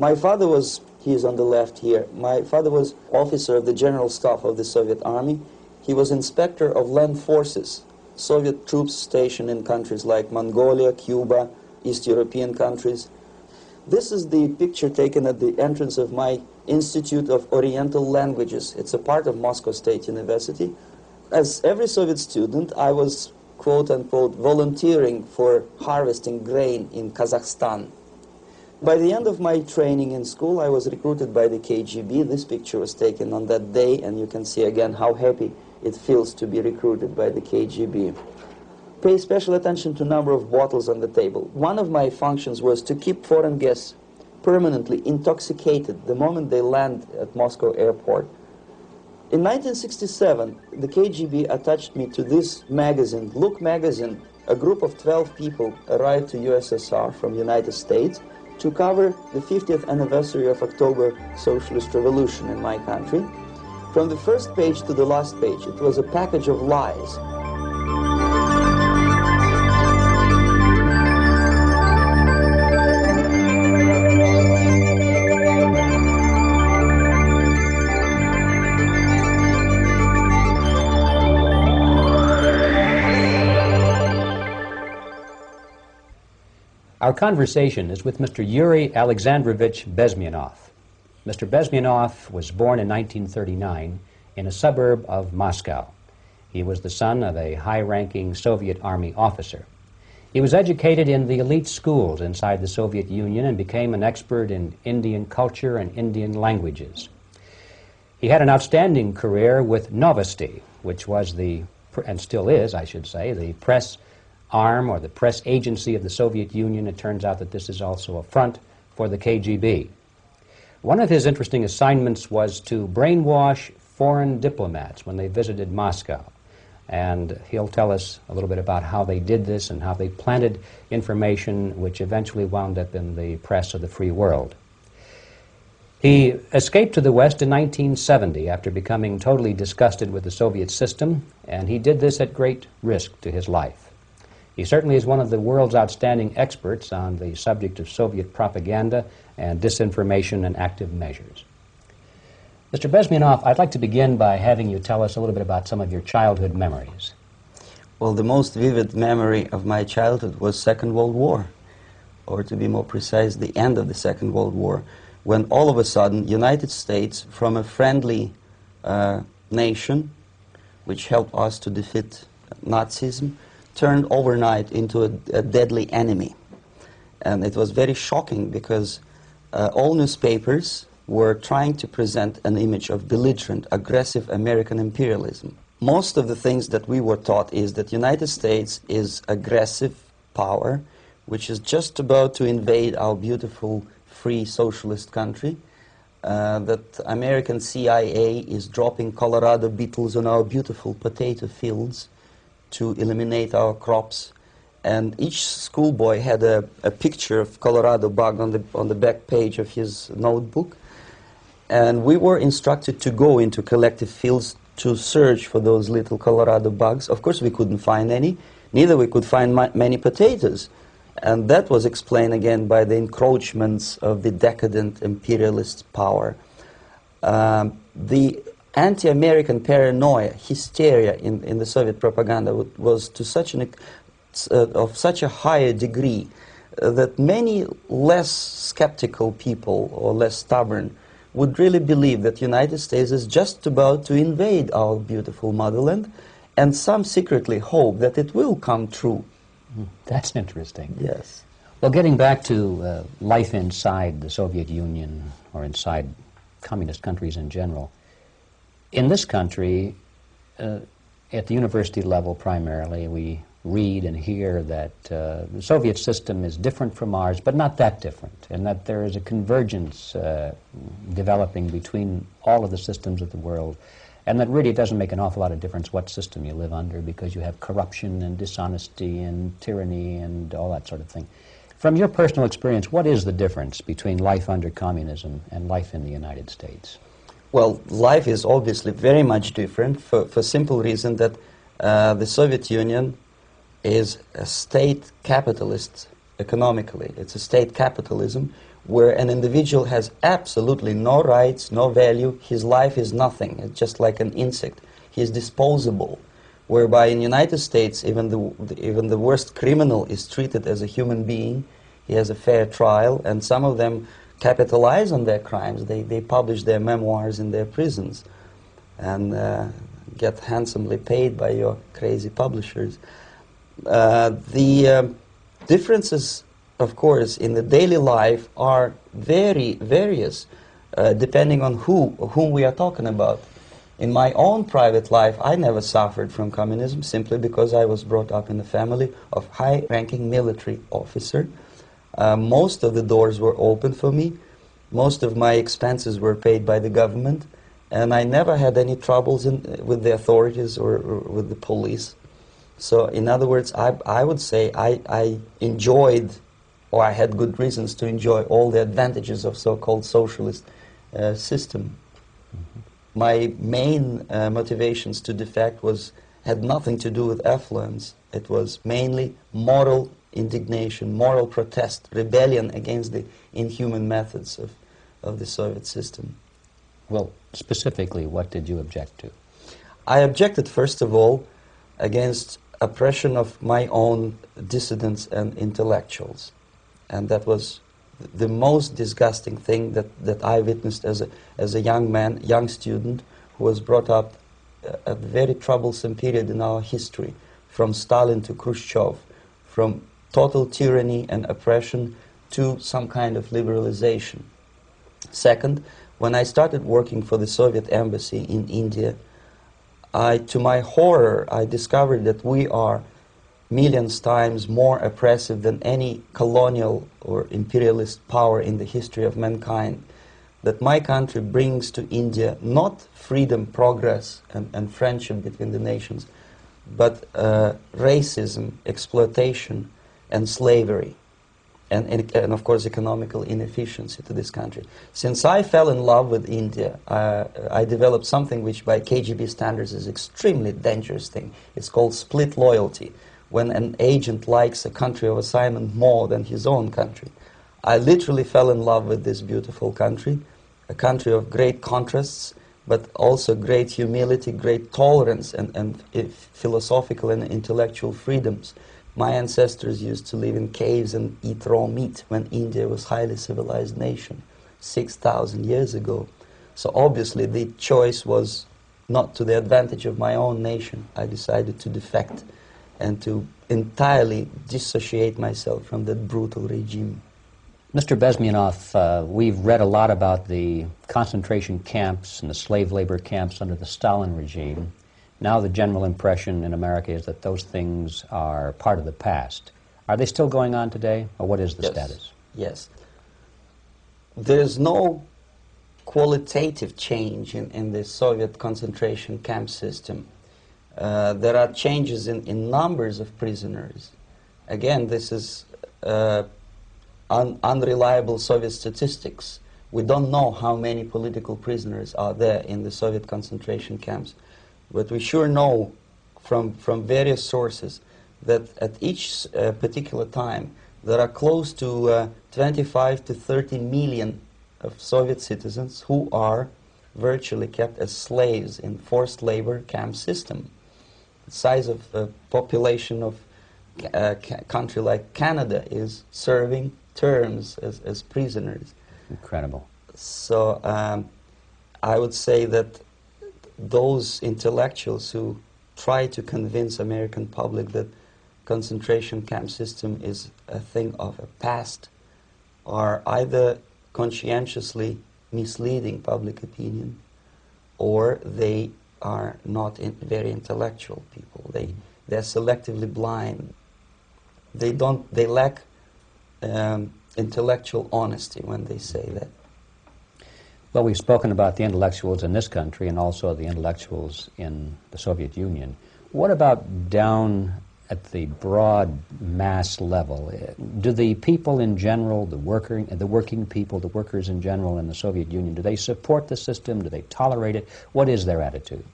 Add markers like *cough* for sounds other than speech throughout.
My father was, he is on the left here, my father was officer of the General Staff of the Soviet Army. He was inspector of land forces, Soviet troops stationed in countries like Mongolia, Cuba, East European countries. This is the picture taken at the entrance of my Institute of Oriental Languages. It's a part of Moscow State University. As every Soviet student, I was quote unquote volunteering for harvesting grain in Kazakhstan. By the end of my training in school, I was recruited by the KGB. This picture was taken on that day, and you can see again how happy it feels to be recruited by the KGB. Pay special attention to number of bottles on the table. One of my functions was to keep foreign guests permanently intoxicated the moment they land at Moscow airport. In 1967, the KGB attached me to this magazine, Look magazine. A group of 12 people arrived to USSR from United States to cover the 50th anniversary of October Socialist Revolution in my country. From the first page to the last page, it was a package of lies. Our conversation is with Mr. Yuri Alexandrovich Bezmenov. Mr. Bezmenov was born in 1939 in a suburb of Moscow. He was the son of a high ranking Soviet Army officer. He was educated in the elite schools inside the Soviet Union and became an expert in Indian culture and Indian languages. He had an outstanding career with Novosti, which was the, and still is, I should say, the press arm or the press agency of the Soviet Union. It turns out that this is also a front for the KGB. One of his interesting assignments was to brainwash foreign diplomats when they visited Moscow. And he'll tell us a little bit about how they did this and how they planted information which eventually wound up in the press of the free world. He escaped to the West in 1970 after becoming totally disgusted with the Soviet system, and he did this at great risk to his life. He certainly is one of the world's outstanding experts on the subject of Soviet propaganda and disinformation and active measures. Mr. Bezmenov, I'd like to begin by having you tell us a little bit about some of your childhood memories. Well, the most vivid memory of my childhood was Second World War, or to be more precise, the end of the Second World War, when all of a sudden United States, from a friendly uh, nation, which helped us to defeat Nazism, turned overnight into a, a deadly enemy. And it was very shocking because uh, all newspapers were trying to present an image of belligerent, aggressive American imperialism. Most of the things that we were taught is that United States is aggressive power, which is just about to invade our beautiful, free socialist country, uh, that American CIA is dropping Colorado beetles on our beautiful potato fields, to eliminate our crops. And each schoolboy had a, a picture of Colorado bug on the, on the back page of his notebook. And we were instructed to go into collective fields to search for those little Colorado bugs. Of course, we couldn't find any. Neither we could find many potatoes. And that was explained again by the encroachments of the decadent imperialist power. Um, the anti-American paranoia, hysteria in, in the Soviet propaganda was to such an, uh, of such a higher degree uh, that many less skeptical people or less stubborn would really believe that United States is just about to invade our beautiful motherland, and some secretly hope that it will come true. Hmm, that's interesting. Yes. Well, getting back to uh, life inside the Soviet Union or inside communist countries in general, in this country, uh, at the university level primarily, we read and hear that uh, the Soviet system is different from ours, but not that different, and that there is a convergence uh, developing between all of the systems of the world, and that really doesn't make an awful lot of difference what system you live under because you have corruption and dishonesty and tyranny and all that sort of thing. From your personal experience, what is the difference between life under communism and life in the United States? Well, life is obviously very much different for, for simple reason that uh, the Soviet Union is a state capitalist economically. It's a state capitalism where an individual has absolutely no rights, no value. His life is nothing. It's just like an insect. He is disposable. Whereby in United States, even the, even the worst criminal is treated as a human being. He has a fair trial, and some of them capitalize on their crimes. They, they publish their memoirs in their prisons and uh, get handsomely paid by your crazy publishers. Uh, the um, differences, of course, in the daily life are very various, uh, depending on who, whom we are talking about. In my own private life, I never suffered from communism simply because I was brought up in a family of high-ranking military officer. Uh, most of the doors were open for me. Most of my expenses were paid by the government and I never had any troubles in, with the authorities or, or, with the police. So, in other words, I, I would say I, I enjoyed, or I had good reasons to enjoy all the advantages of so-called socialist uh, system. Mm-hmm. My main uh, motivations to defect was had nothing to do with affluence. It was mainly moral indignation, moral protest, rebellion against the inhuman methods of, of the Soviet system. Well, specifically, what did you object to? I objected, first of all, against oppression of my own dissidents and intellectuals. And that was the most disgusting thing that, that I witnessed as a, as a young man, young student, who was brought up a, a very troublesome period in our history, from Stalin to Khrushchev, from total tyranny and oppression to some kind of liberalization. Second, when I started working for the Soviet embassy in India, I, to my horror, I discovered that we are millions times more oppressive than any colonial or imperialist power in the history of mankind. That my country brings to India not freedom, progress, and, and friendship between the nations, but uh, racism, exploitation, and slavery and, and, of course economical inefficiency to this country. Since I fell in love with India, uh, I developed something which by KGB standards is extremely dangerous thing. It's called split loyalty, when an agent likes a country of assignment more than his own country. I literally fell in love with this beautiful country, a country of great contrasts, but also great humility, great tolerance, and, and uh, philosophical and intellectual freedoms. My ancestors used to live in caves and eat raw meat when India was a highly civilized nation 6,000 years ago. So obviously the choice was not to the advantage of my own nation. I decided to defect and to entirely dissociate myself from that brutal regime. Mr. Bezmenov, uh, we've read a lot about the concentration camps and the slave labor camps under the Stalin regime. Now the general impression in America is that those things are part of the past. Are they still going on today, or what is the yes. status? Yes. There is no qualitative change in, in the Soviet concentration camp system. Uh, there are changes in, in numbers of prisoners. Again, this is uh, un unreliable Soviet statistics. We don't know how many political prisoners are there in the Soviet concentration camps. But we sure know from, from various sources that at each uh, particular time there are close to uh, 25 to 30 million of Soviet citizens who are virtually kept as slaves in forced labor camp system. The size of the population of a uh, country like Canada is serving terms as, as prisoners. Incredible. So um, I would say that those intellectuals who try to convince American public that concentration camp system is a thing of a past are either conscientiously misleading public opinion or they are not in very intellectual people. They, they're selectively blind. They, don't, they lack um, intellectual honesty when they say that. Well, we've spoken about the intellectuals in this country and also the intellectuals in the Soviet Union. What about down at the broad mass level? Uh, do the people in general, the, worker, the working people, the workers in general in the Soviet Union, do they support the system? Do they tolerate it? What is their attitude?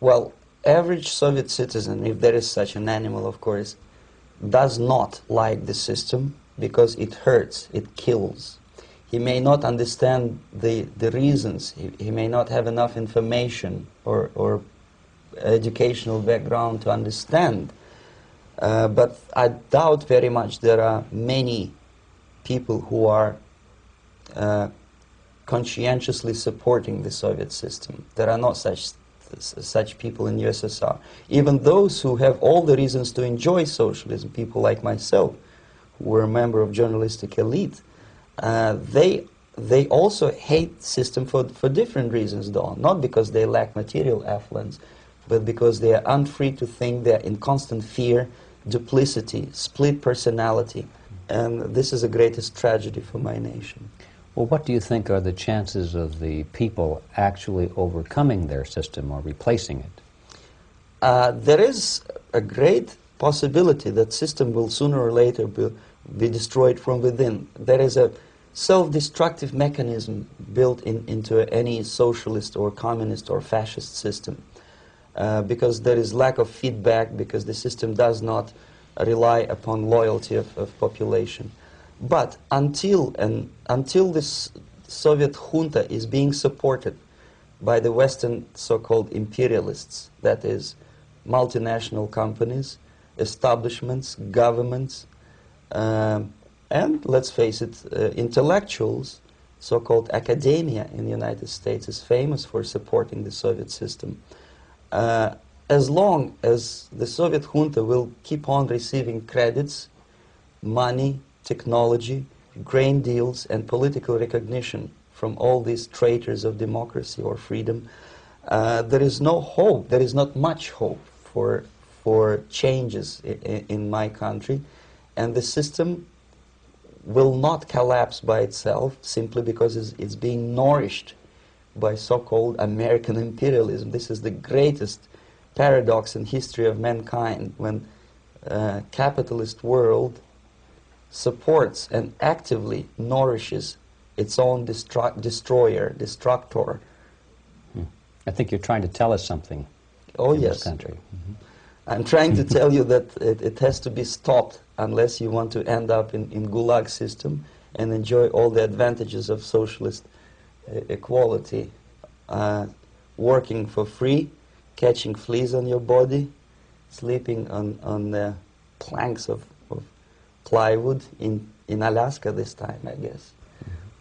Well, average Soviet citizen, if there is such an animal, of course, does not like the system because it hurts, it kills. He may not understand the, the reasons, he, he may not have enough information or, or educational background to understand. Uh, but I doubt very much there are many people who are uh, conscientiously supporting the Soviet system. There are not such such people in USSR. Even those who have all the reasons to enjoy socialism, people like myself, who were a member of journalistic elite, uh, they they also hate system for, for different reasons though, not because they lack material affluence, but because they are unfree to think, they're in constant fear, duplicity, split personality. And this is the greatest tragedy for my nation. Well, what do you think are the chances of the people actually overcoming their system or replacing it? Uh, there is a great possibility that system will sooner or later be, be destroyed from within. There is a self-destructive mechanism built in, into any socialist or communist or fascist system. Uh, because there is lack of feedback, because the system does not rely upon loyalty of, of population. But until, and until this Soviet junta is being supported by the Western so-called imperialists, that is, multinational companies, establishments, governments, um, and let's face it, uh, intellectuals, so-called academia in the United States is famous for supporting the Soviet system. Uh, as long as the Soviet junta will keep on receiving credits, money, technology, grain deals, and political recognition from all these traitors of democracy or freedom, uh, there is no hope, there is not much hope for, for changes in, in my country. And the system will not collapse by itself simply because it's, it's being nourished by so-called American imperialism. This is the greatest paradox in history of mankind when uh, capitalist world supports and actively nourishes its own destroyer, destructor. Hmm. I think you're trying to tell us something. Oh in yes. This country. Mm -hmm. I'm trying to tell you that it, it, has to be stopped unless you want to end up in, in gulag system and enjoy all the advantages of socialist uh, equality, uh, working for free, catching fleas on your body, sleeping on, on the planks of, of plywood in, in Alaska this time, I guess.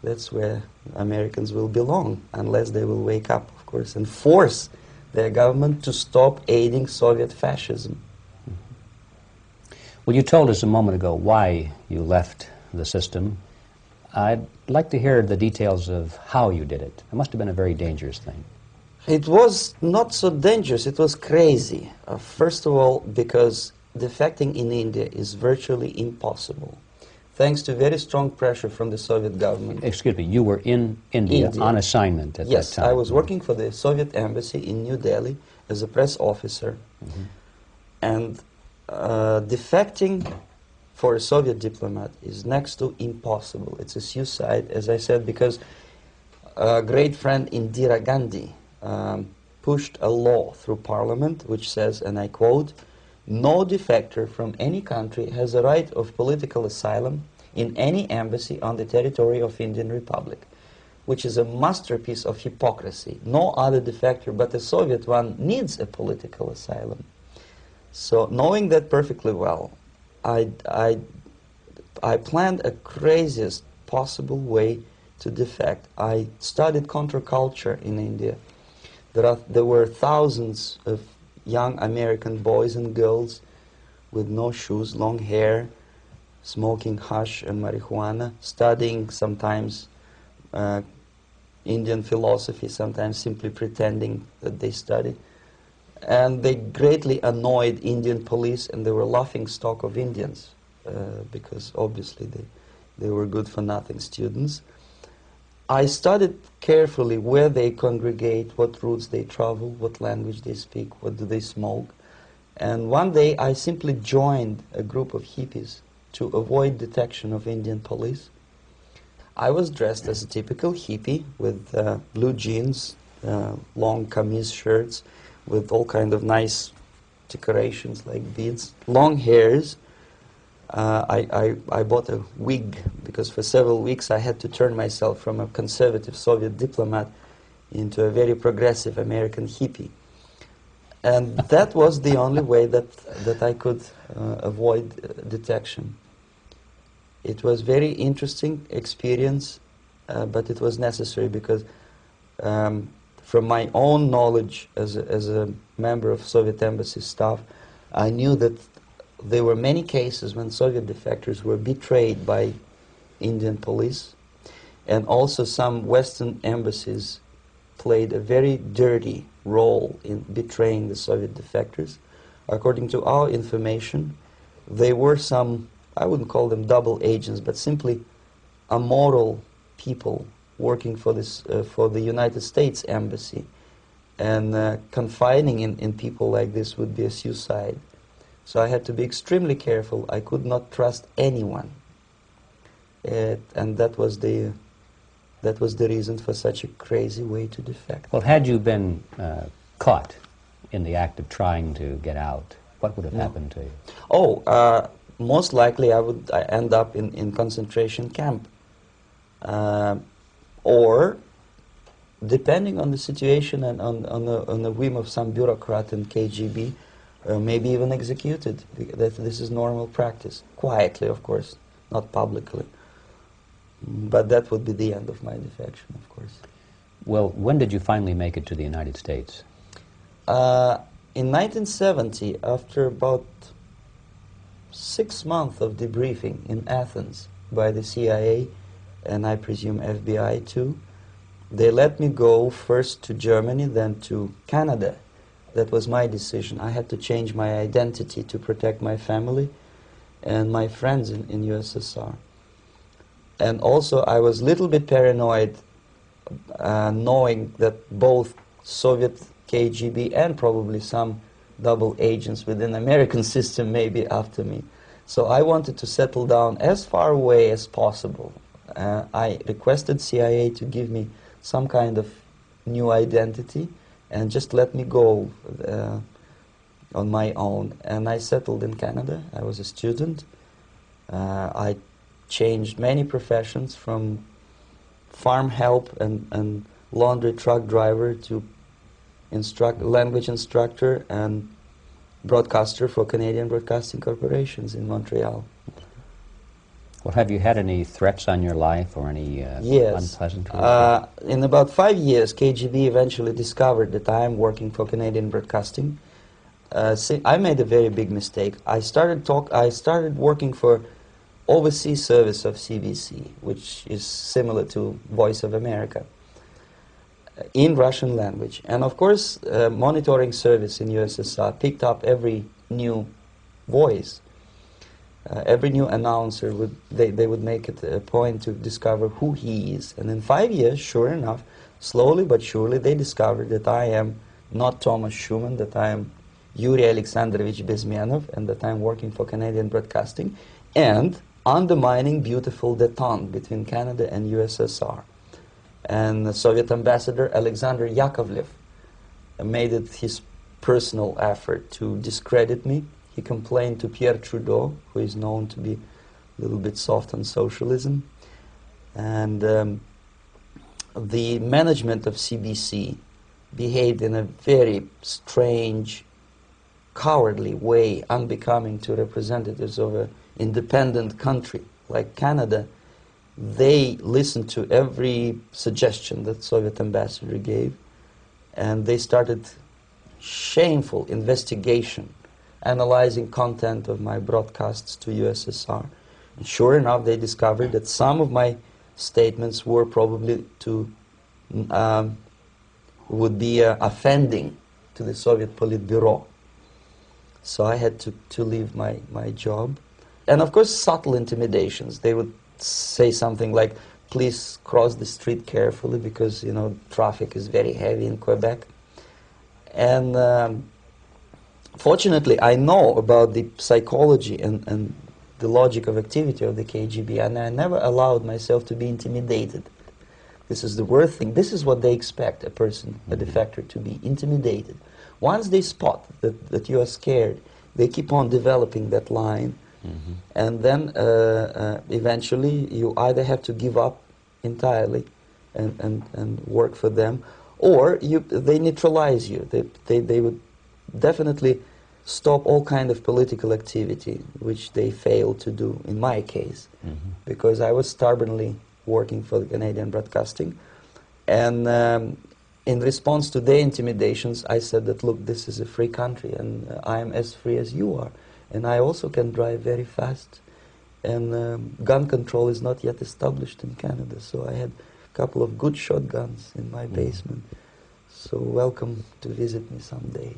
That's where Americans will belong, unless they will wake up, of course, and force their government to stop aiding Soviet fascism. Well, you told us a moment ago why you left the system. I'd like to hear the details of how you did it. It must have been a very dangerous thing. It was not so dangerous, it was crazy. Uh, first of all, because defecting in India is virtually impossible, thanks to very strong pressure from the Soviet government. Excuse me, you were in India, India. on assignment at yes, that time? Yes, I was working for the Soviet embassy in New Delhi as a press officer. Mm -hmm. And uh, defecting for a Soviet diplomat is next to impossible. It's a suicide, as I said, because a great friend Indira Gandhi um, pushed a law through parliament which says, and I quote, no defector from any country has a right of political asylum in any embassy on the territory of Indian Republic, which is a masterpiece of hypocrisy. No other defector but the Soviet one needs a political asylum. So knowing that perfectly well, I, I, I planned a craziest possible way to defect. I studied counterculture in India. There, are, there were thousands of young American boys and girls with no shoes, long hair, smoking hash and marijuana, studying sometimes uh, Indian philosophy, sometimes simply pretending that they study. And they greatly annoyed Indian police and they were laughing stock of Indians uh, because obviously they, they were good for nothing students. I studied carefully where they congregate, what routes they travel, what language they speak, what do they smoke. And one day I simply joined a group of hippies to avoid detection of Indian police. I was dressed as a typical hippie with uh, blue jeans, uh, long camise shirts, with all kind of nice decorations like beads, long hairs, uh, I, I, I bought a wig because for several weeks I had to turn myself from a conservative Soviet diplomat into a very progressive American hippie. And that was the only way that, that I could uh, avoid uh, detection. It was very interesting experience, uh, but it was necessary because um, from my own knowledge as a, as a member of Soviet embassy staff, I knew that there were many cases when Soviet defectors were betrayed by Indian police, and also some Western embassies played a very dirty role in betraying the Soviet defectors. According to our information, they were some, I wouldn't call them double agents, but simply immoral people working for, this, uh, for the United States Embassy. And uh, confining in, in people like this would be a suicide. So I had to be extremely careful. I could not trust anyone. Uh, and that was the that was the reason for such a crazy way to defect. Well, had you been uh, caught in the act of trying to get out, what would have no. happened to you? Oh, uh, most likely I would end up in, in concentration camp. Uh, or, depending on the situation and on, on, the, on the whim of some bureaucrat in KGB, uh, maybe even executed. That this is normal practice, quietly, of course, not publicly. But that would be the end of my defection, of course. Well, when did you finally make it to the United States? Uh, in 1970, after about six months of debriefing in Athens by the CIA and I presume FBI too, they let me go first to Germany, then to Canada. That was my decision. I had to change my identity to protect my family and my friends in, in USSR. And also, I was a little bit paranoid uh, knowing that both Soviet KGB and probably some double agents within American *laughs* system may be after me. So I wanted to settle down as far away as possible. Uh, I requested CIA to give me some kind of new identity and just let me go uh, on my own. And I settled in Canada. I was a student. Uh, I changed many professions from farm help and, and laundry truck driver to instruct, language instructor and broadcaster for Canadian Broadcasting Corporations in Montreal. Well, have you had any threats on your life or any uh, yes. unpleasant? Uh, in about five years, KGB eventually discovered that I am working for Canadian Broadcasting. Uh, I made a very big mistake. I started talk. I started working for overseas service of CBC, which is similar to Voice of America, uh, in Russian language. And of course, uh, monitoring service in USSR picked up every new voice uh, every new announcer would they, they would make it a point to discover who he is. And in five years sure enough slowly but surely they discovered that i am not thomas schuman that i am yuri alexandrovich bezmenov and that i'm working for canadian broadcasting and undermining beautiful detente between canada and ussr and the soviet ambassador alexander yakovlev made it his personal effort to discredit me he complained to Pierre Trudeau, who is known to be a little bit soft on socialism. And um, the management of CBC behaved in a very strange, cowardly way, unbecoming to representatives of an independent country like Canada. They listened to every suggestion that Soviet ambassador gave, and they started shameful investigation analyzing content of my broadcasts to USSR. And sure enough, they discovered that some of my statements were probably to um, would be uh, offending to the Soviet Politburo. So I had to, to leave my, my job. And of course, subtle intimidations. They would say something like, please cross the street carefully because, you know, traffic is very heavy in Quebec. And um, fortunately, I know about the psychology and, and the logic of activity of the KGB, and I never allowed myself to be intimidated. This is the worst thing. This is what they expect a person, a mm-hmm. defector, to be intimidated. Once they spot that, that you are scared, they keep on developing that line And then uh, uh, eventually you either have to give up entirely and, and, and work for them, or you, they neutralize you. They, they, they would definitely stop all kind of political activity, which they failed to do in my case, because I was stubbornly working for the Canadian Broadcasting. And um, in response to their intimidations, I said that, look, this is a free country, and uh, I am as free as you are. And I also can drive very fast. And um, gun control is not yet established in Canada, so I had a couple of good shotguns in my basement. So welcome to visit me someday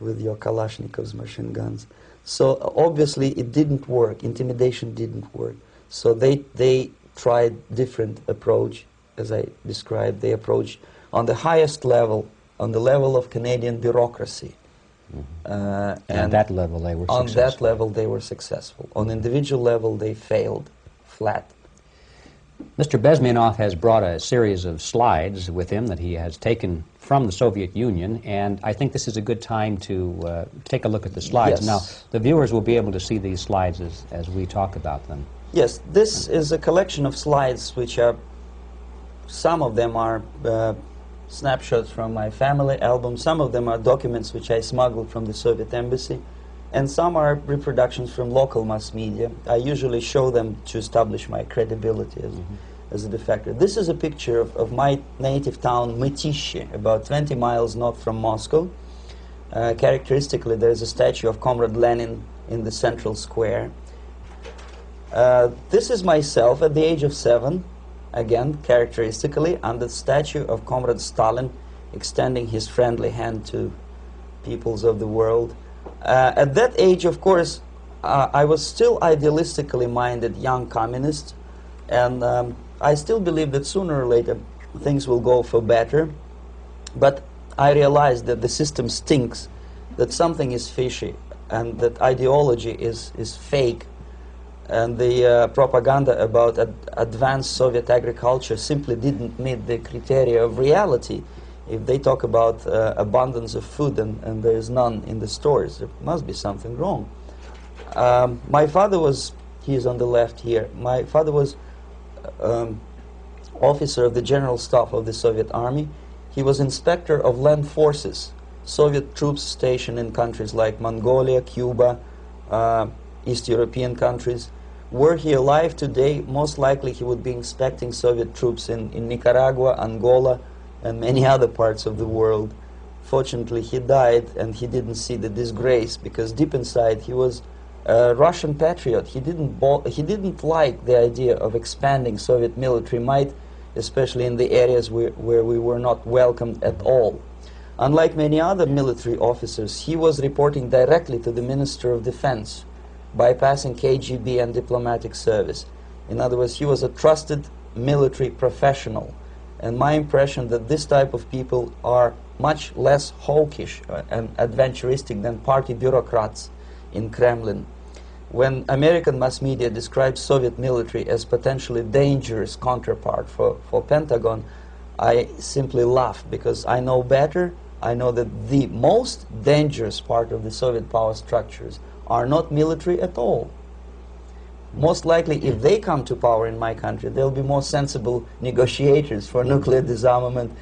with your Kalashnikovs machine guns. So obviously it didn't work. Intimidation didn't work. So they they tried different approach, as I described. They approached on the highest level, on the level of Canadian bureaucracy. Uh, And at that level, they were on successful. that level, they were successful. On individual level, they failed flat. Mr. Bezmenov has brought a series of slides with him that he has taken from the Soviet Union, and I think this is a good time to uh, take a look at the slides. Yes. Now, the viewers will be able to see these slides as, as we talk about them. Yes, this is a collection of slides which are, some of them are uh, snapshots from my family album, some of them are documents which I smuggled from the Soviet embassy, and some are reproductions from local mass media. I usually show them to establish my credibility as, as a defector. This is a picture of, of my native town, Mytishchi, about 20 miles north from Moscow. Uh, characteristically, there is a statue of Comrade Lenin in the central square. Uh, this is myself at the age of seven, again, characteristically, under the statue of Comrade Stalin extending his friendly hand to peoples of the world. Uh, at that age, of course, uh, I was still idealistically minded young communist, and um, I still believe that sooner or later things will go for better. But I realized that the system stinks, that something is fishy, and that ideology is, is fake, and the uh, propaganda about ad- advanced Soviet agriculture simply didn't meet the criteria of reality. If they talk about uh, abundance of food and, and there is none in the stores, there must be something wrong. Um, my father was, he is on the left here, my father was um, officer of the general staff of the Soviet army. He was inspector of land forces, Soviet troops stationed in countries like Mongolia, Cuba, uh, East European countries. Were he alive today, most likely he would be inspecting Soviet troops in, in Nicaragua, Angola, and many other parts of the world. Fortunately, he died and he didn't see the disgrace because deep inside he was a Russian patriot. He didn't, he didn't like the idea of expanding Soviet military might, especially in the areas where, where we were not welcomed at all. Unlike many other military officers, he was reporting directly to the Minister of Defense, bypassing KGB and diplomatic service. In other words, he was a trusted military professional. And my impression that this type of people are much less hawkish uh, and adventuristic than party bureaucrats in Kremlin. When American mass media describes Soviet military as potentially dangerous counterpart for, for Pentagon, I simply laugh because I know better. I know that the most dangerous part of the Soviet power structures are not military at all. Most likely, if they come to power in my country, they'll be more sensible negotiators for nuclear disarmament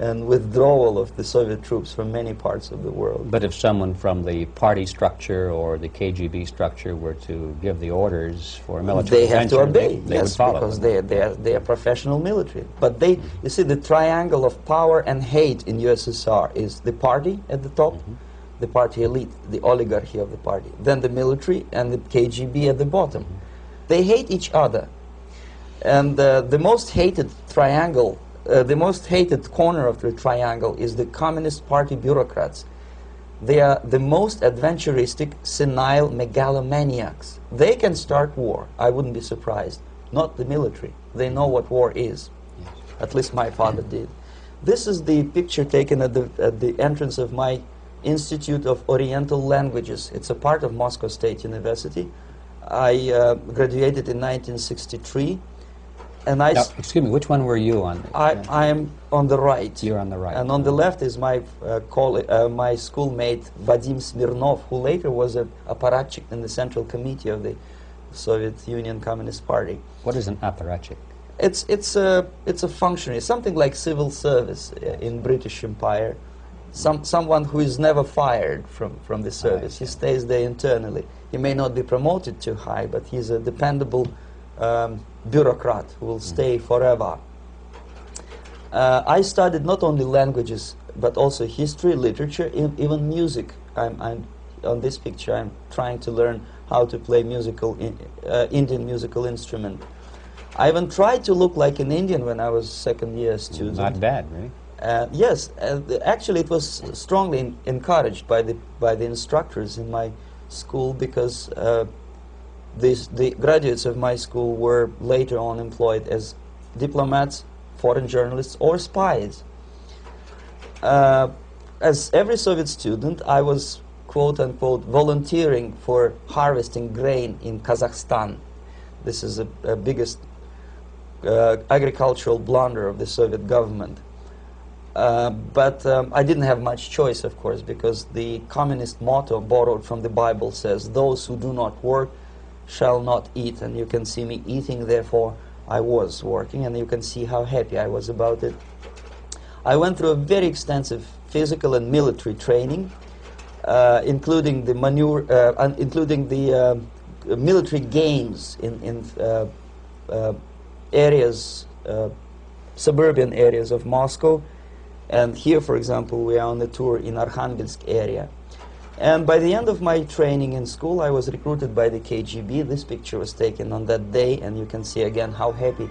and withdrawal of the Soviet troops from many parts of the world. But if someone from the party structure or the KGB structure were to give the orders for a military they have to obey, they, they yes, would because they, they, are, they are professional military. But they, mm-hmm. you see, the triangle of power and hate in USSR is the party at the top, mm-hmm. the party elite, the oligarchy of the party, then the military and the KGB at the bottom. Mm-hmm. They hate each other. And uh, the most hated triangle, uh, the most hated corner of the triangle is the Communist Party bureaucrats. They are the most adventuristic, senile megalomaniacs. They can start war. I wouldn't be surprised. Not the military. They know what war is. At least my father did. This is the picture taken at the, at the entrance of my Institute of Oriental Languages. It's a part of Moscow State University. I uh, graduated in 1963. and I, Now, excuse me, which one were you on? I, I am on the right. You're on the right. And on the left is my uh, uh, my schoolmate Vadim Smirnov, who later was a apparatchik in the Central Committee of the Soviet Union Communist Party. What is an apparatchik? It's it's a it's a functionary, something like civil service uh, in British Empire. Some someone who is never fired from from the service. He stays there internally. He may not be promoted too high, but he's a dependable um, bureaucrat who will stay forever. Uh, I studied not only languages but also history, literature, even music. I'm, I'm on this picture. I'm trying to learn how to play musical in, uh, Indian musical instrument. I even tried to look like an Indian when I was second year student. Not bad, really. Uh, yes, uh, actually, it was strongly en- encouraged by the by the instructors in my school because uh, these, the graduates of my school were later on employed as diplomats, foreign journalists, or spies. Uh, as every Soviet student, I was quote unquote volunteering for harvesting grain in Kazakhstan. This is the biggest uh, agricultural blunder of the Soviet government. Uh, but um, I didn't have much choice, of course, because the communist motto borrowed from the Bible says, Those who do not work shall not eat. And you can see me eating, therefore, I was working, and you can see how happy I was about it. I went through a very extensive physical and military training, uh, including the manure, uh, including the um, military games in, in uh, uh, areas, uh, suburban areas of Moscow. And here, for example, we are on a tour in Arkhangelsk area. And by the end of my training in school, I was recruited by the KGB. This picture was taken on that day, and you can see again how happy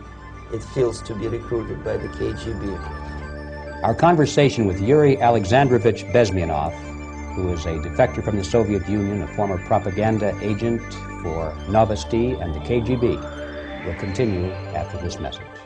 it feels to be recruited by the KGB. Our conversation with Yuri Alexandrovich Bezmenov, who is a defector from the Soviet Union, a former propaganda agent for Novosti and the KGB, will continue after this message.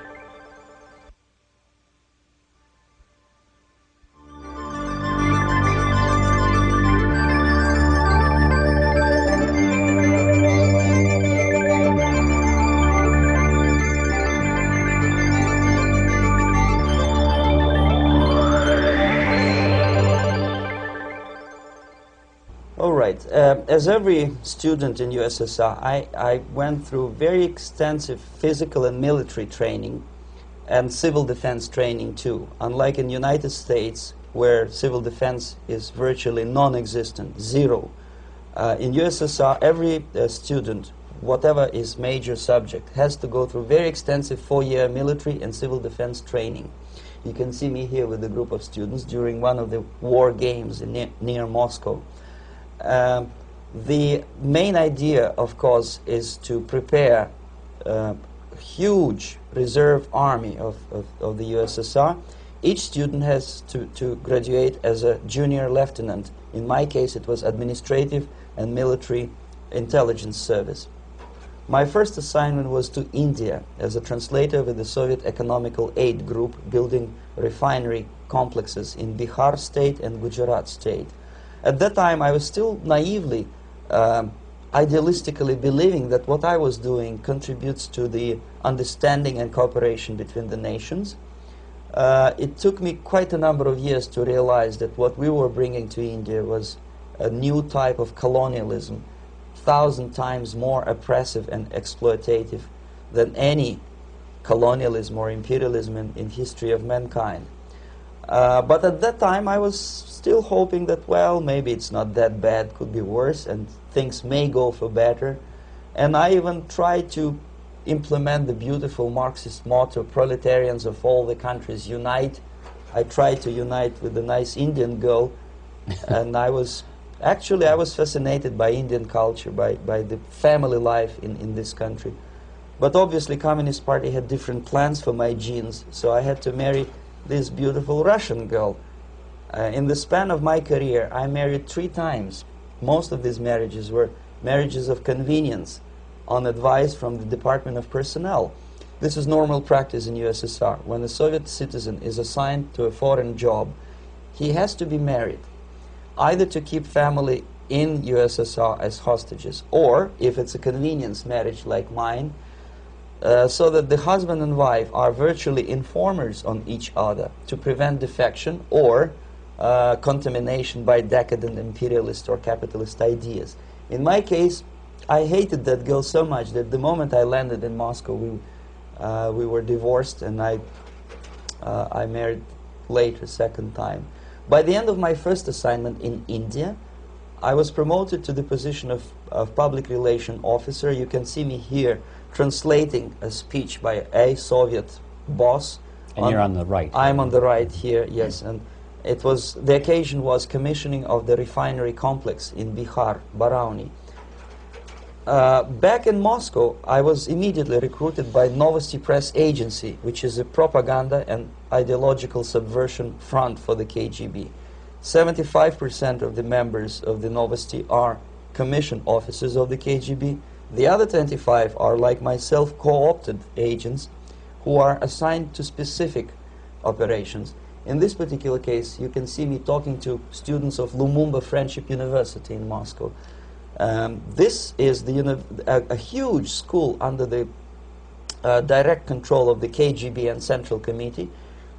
Uh, as every student in USSR, I, I went through very extensive physical and military training and civil defense training too. Unlike in United States, where civil defense is virtually non-existent, zero. Uh, in USSR, every uh, student, whatever his major subject, has to go through very extensive four-year military and civil defense training. You can see me here with a group of students during one of the war games in near, near Moscow. Um, the main idea, of course, is to prepare a huge reserve army of, of, of the USSR. Each student has to, to graduate as a junior lieutenant. In my case, it was administrative and military intelligence service. My first assignment was to India as a translator with the Soviet Economical Aid Group building refinery complexes in Bihar state and Gujarat state. At that time, I was still naively, um, idealistically believing that what I was doing contributes to the understanding and cooperation between the nations. Uh, it took me quite a number of years to realize that what we were bringing to India was a new type of colonialism, thousand times more oppressive and exploitative than any colonialism or imperialism in, in history of mankind. Uh, but at that time, I was still hoping that, well, maybe it's not that bad, could be worse, and things may go for better. And I even tried to implement the beautiful Marxist motto, proletarians of all the countries unite. I tried to unite with a nice Indian girl, *laughs* and I was actually I was fascinated by Indian culture, by, by the family life in, in this country. But obviously, Communist Party had different plans for my genes, so I had to marry this beautiful Russian girl. Uh, in the span of my career, I married three times. Most of these marriages were marriages of convenience on advice from the Department of Personnel. This is normal practice in USSR. When a Soviet citizen is assigned to a foreign job, he has to be married, either to keep family in USSR as hostages, or if it's a convenience marriage like mine, uh, so that the husband and wife are virtually informers on each other to prevent defection or uh, contamination by decadent imperialist or capitalist ideas. In my case, I hated that girl so much that the moment I landed in Moscow, we, uh, we were divorced and I, uh, I married later, second time. By the end of my first assignment in India, I was promoted to the position of, of public relation officer. You can see me here translating a speech by a Soviet boss. And on, you're on the right. I'm on the right here, yes. And it was, the occasion was commissioning of the refinery complex in Bihar, Barauni. Uh, back in Moscow, I was immediately recruited by Novosti Press Agency, which is a propaganda and ideological subversion front for the KGB. 75% of the members of the Novosti are commission officers of the KGB. The other 25 are, like myself, co-opted agents who are assigned to specific operations. In this particular case, you can see me talking to students of Lumumba Friendship University in Moscow. Um, this is the a, a, huge school under the uh, direct control of the KGB and Central Committee,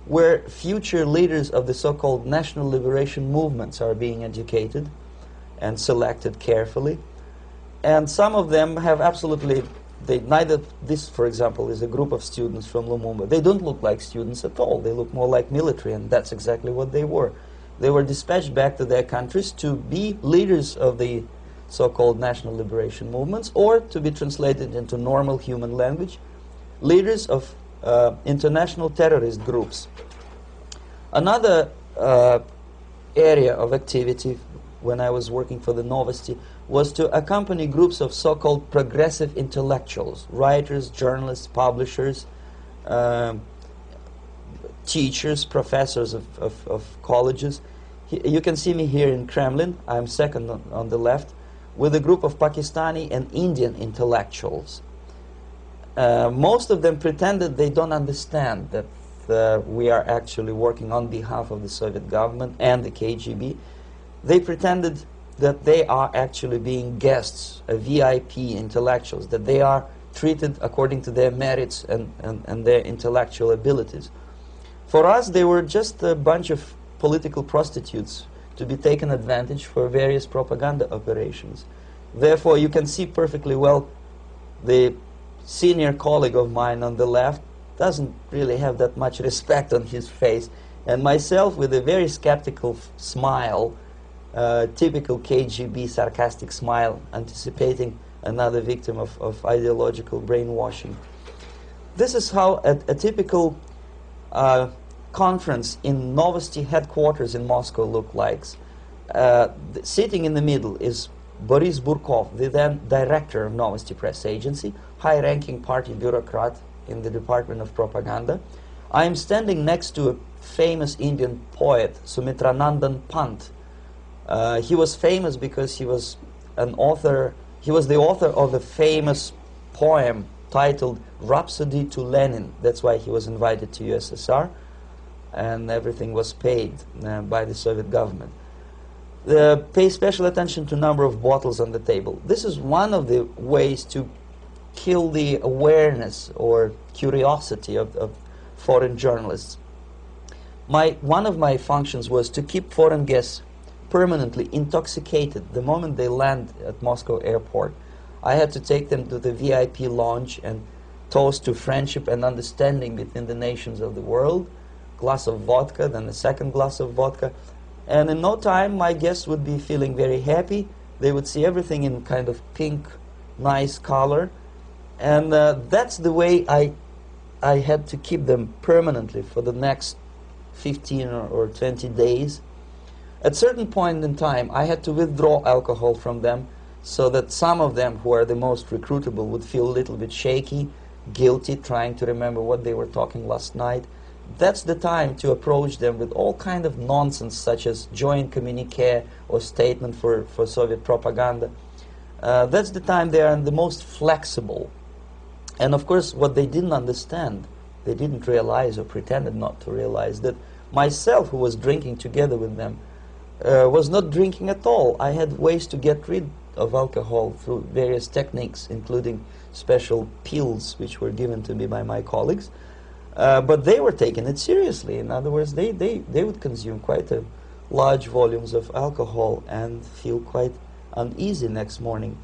where future leaders of the so-called national liberation movements are being educated and selected carefully. And some of them have absolutely, they, neither, this for example is a group of students from Lumumba. They don't look like students at all. They look more like military and that's exactly what they were. They were dispatched back to their countries to be leaders of the so-called national liberation movements, or to be translated into normal human language, leaders of uh, international terrorist groups. Another uh, area of activity when I was working for the Novosti was to accompany groups of so-called progressive intellectuals, writers, journalists, publishers, uh, teachers, professors of, of, of colleges. He, you can see me here in Kremlin. I'm second on, on the left with a group of Pakistani and Indian intellectuals. Uh, most of them pretended they don't understand that uh, we are actually working on behalf of the Soviet government and the KGB. They pretended that they are actually being guests, VIP intellectuals, that they are treated according to their merits and, and, and their intellectual abilities. For us, they were just a bunch of political prostitutes to be taken advantage for various propaganda operations. Therefore, you can see perfectly well the senior colleague of mine on the left doesn't really have that much respect on his face, and myself with a very skeptical smile, typical KGB sarcastic smile, anticipating another victim of, of ideological brainwashing. This is how a, a typical uh, conference in Novosti headquarters in Moscow looked like. Uh, sitting in the middle is Boris Burkov, the then director of Novosti Press Agency, high-ranking party bureaucrat in the Department of Propaganda. I am standing next to a famous Indian poet, Sumitranandan Pant. Uh, he was famous because he was an author, he was the author of a famous poem titled Rhapsody to Lenin. That's why he was invited to USSR and everything was paid uh, by the Soviet government. Uh, pay special attention to number of bottles on the table. This is one of the ways to kill the awareness or curiosity of, of foreign journalists. My, one of my functions was to keep foreign guests permanently intoxicated the moment they land at Moscow airport. I had to take them to the VIP lounge and toast to friendship and understanding between the nations of the world glass of vodka, then the second glass of vodka. And in no time, my guests would be feeling very happy. They would see everything in kind of pink, nice color. And uh, that's the way I, I had to keep them permanently for the next 15 or, or 20 days. At certain point in time, I had to withdraw alcohol from them so that some of them who are the most recruitable would feel a little bit shaky, guilty, trying to remember what they were talking last night that's the time to approach them with all kind of nonsense such as joint communique or statement for, for Soviet propaganda. Uh, that's the time they are the most flexible. And of course, what they didn't understand, they didn't realize or pretended not to realize that myself, who was drinking together with them, uh, was not drinking at all. I had ways to get rid of alcohol through various techniques, including special pills which were given to me by my colleagues. Uh, but they were taking it seriously. In other words, they, they, they would consume quite a large volumes of alcohol and feel quite uneasy next morning.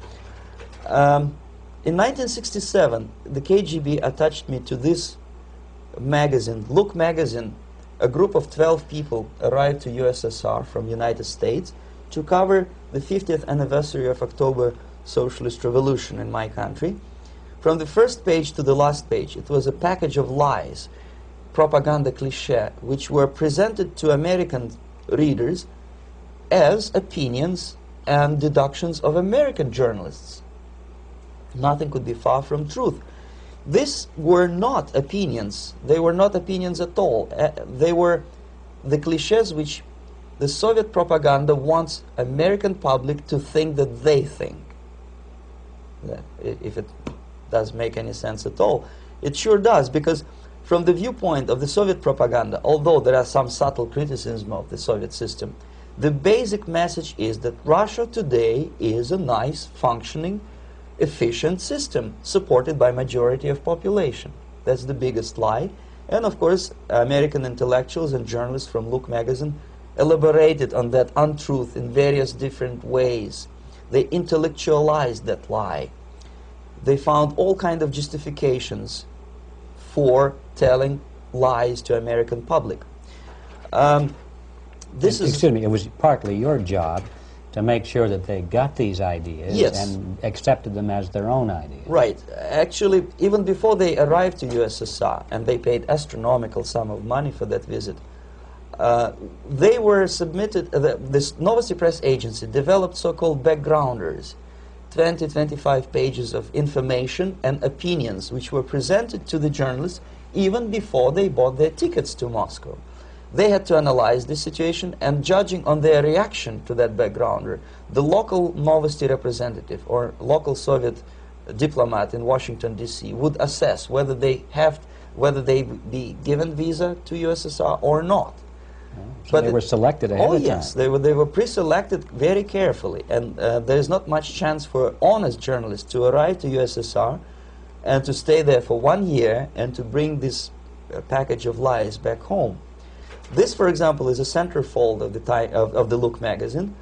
Um, in 1967, the KGB attached me to this magazine, Look magazine. A group of 12 people arrived to USSR from United States to cover the 50th anniversary of October Socialist Revolution in my country. From the first page to the last page, it was a package of lies, propaganda cliché, which were presented to American readers as opinions and deductions of American journalists. Nothing could be far from truth. These were not opinions. They were not opinions at all. Uh, they were the cliches which the Soviet propaganda wants American public to think that they think. If it does make any sense at all. It sure does, because from the viewpoint of the Soviet propaganda, although there are some subtle criticism of the Soviet system, the basic message is that Russia today is a nice, functioning, efficient system supported by majority of population. That's the biggest lie. And of course, American intellectuals and journalists from Look magazine elaborated on that untruth in various different ways. They intellectualized that lie. They found all kind of justifications for telling lies to American public. Um, this and, is excuse me. It was partly your job to make sure that they got these ideas yes. and accepted them as their own ideas. Right. Actually, even before they arrived to USSR, and they paid astronomical sum of money for that visit, uh, they were submitted, uh, the, this Novosti Press agency developed so-called backgrounders, 20, 25 pages of information and opinions which were presented to the journalists even before they bought their tickets to Moscow. They had to analyze the situation and judging on their reaction to that backgrounder, the local Novosti representative or local Soviet diplomat in Washington D.C. would assess whether they have whether they be given visa to USSR or not. Oh, so but they were selected ahead oh of yes, they were they were pre-selected very carefully, and uh, there is not much chance for honest journalists to arrive to USSR and to stay there for one year and to bring this uh, package of lies back home. This, for example, is a centerfold of the, of, of the Look magazine.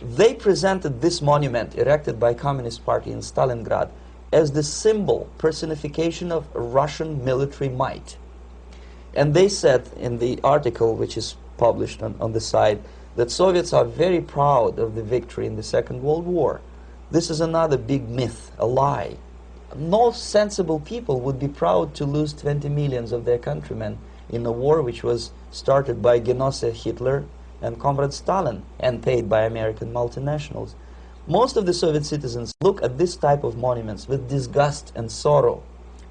They presented this monument erected by Communist Party in Stalingrad as the symbol, personification of Russian military might. And they said in the article, which is published on, on the site, that Soviets are very proud of the victory in the Second World War. This is another big myth, a lie. No sensible people would be proud to lose 20 millions of their countrymen in a war which was started by Genosse Hitler and Comrade Stalin and paid by American multinationals. Most of the Soviet citizens look at this type of monuments with disgust and sorrow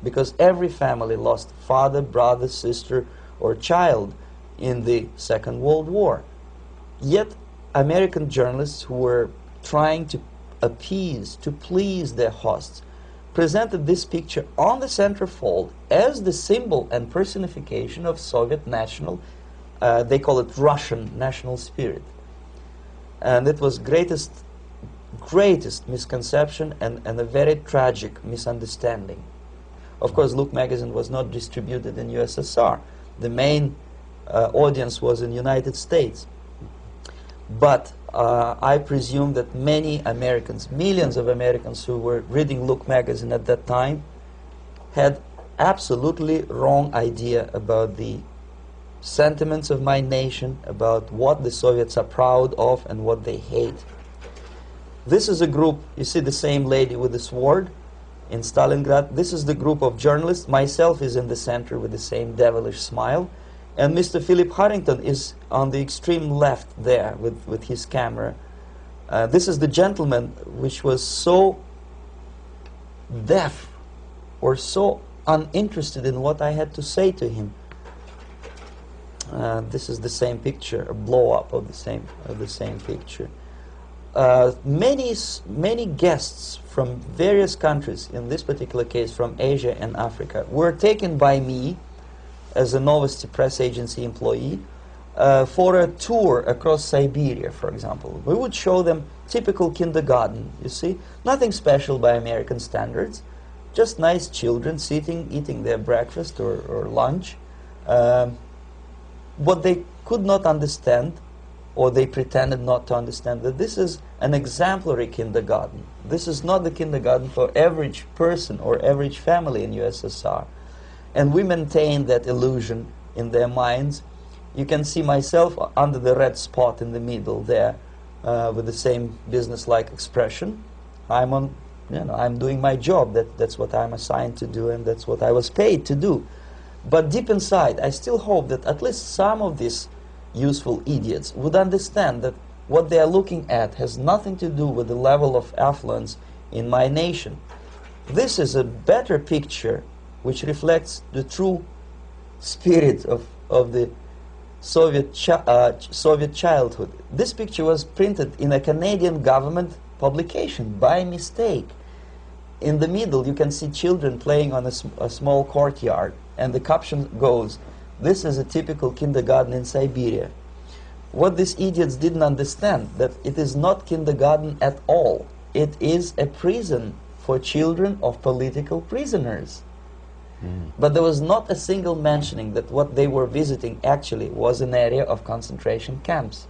because every family lost father, brother, sister, or child in the Second World War. Yet American journalists who were trying to appease, to please their hosts, presented this picture on the centerfold as the symbol and personification of Soviet national, uh, they call it Russian national spirit. And it was greatest, greatest misconception and, and a very tragic misunderstanding. Of course, Look magazine was not distributed in USSR. The main uh, audience was in United States. But uh, I presume that many Americans, millions of Americans who were reading Look magazine at that time, had absolutely wrong idea about the sentiments of my nation, about what the Soviets are proud of and what they hate. This is a group, you see the same lady with the sword in Stalingrad. This is the group of journalists. Myself is in the center with the same devilish smile. And Mr. Philip Harrington is on the extreme left there with, with his camera. Uh, this is the gentleman which was so deaf or so uninterested in what I had to say to him. Uh, this is the same picture, a blow up of the same of the same picture. Uh, many many guests from various countries, in this particular case from Asia and Africa, were taken by me as a Novosti press agency employee uh, for a tour across Siberia, for example. We would show them typical kindergarten, you see, nothing special by American standards, just nice children sitting, eating their breakfast or, or lunch. Um, what they could not understand, or they pretended not to understand, that this is an exemplary kindergarten. This is not the kindergarten for average person or average family in USSR. And we maintain that illusion in their minds. You can see myself under the red spot in the middle there uh, with the same business-like expression. I'm on, you know, I'm doing my job. That, that's what I'm assigned to do and that's what I was paid to do. But deep inside, I still hope that at least some of these useful idiots would understand that what they are looking at has nothing to do with the level of affluence in my nation. This is a better picture which reflects the true spirit of, of the Soviet, chi uh, Soviet childhood. This picture was printed in a Canadian government publication by mistake. In the middle, you can see children playing on a, sm a small courtyard, and the caption goes, This is a typical kindergarten in Siberia. What these idiots didn't understand, that it is not kindergarten at all. It is a prison for children of political prisoners. But there was not a single mentioning that what they were visiting actually was an area of concentration camps.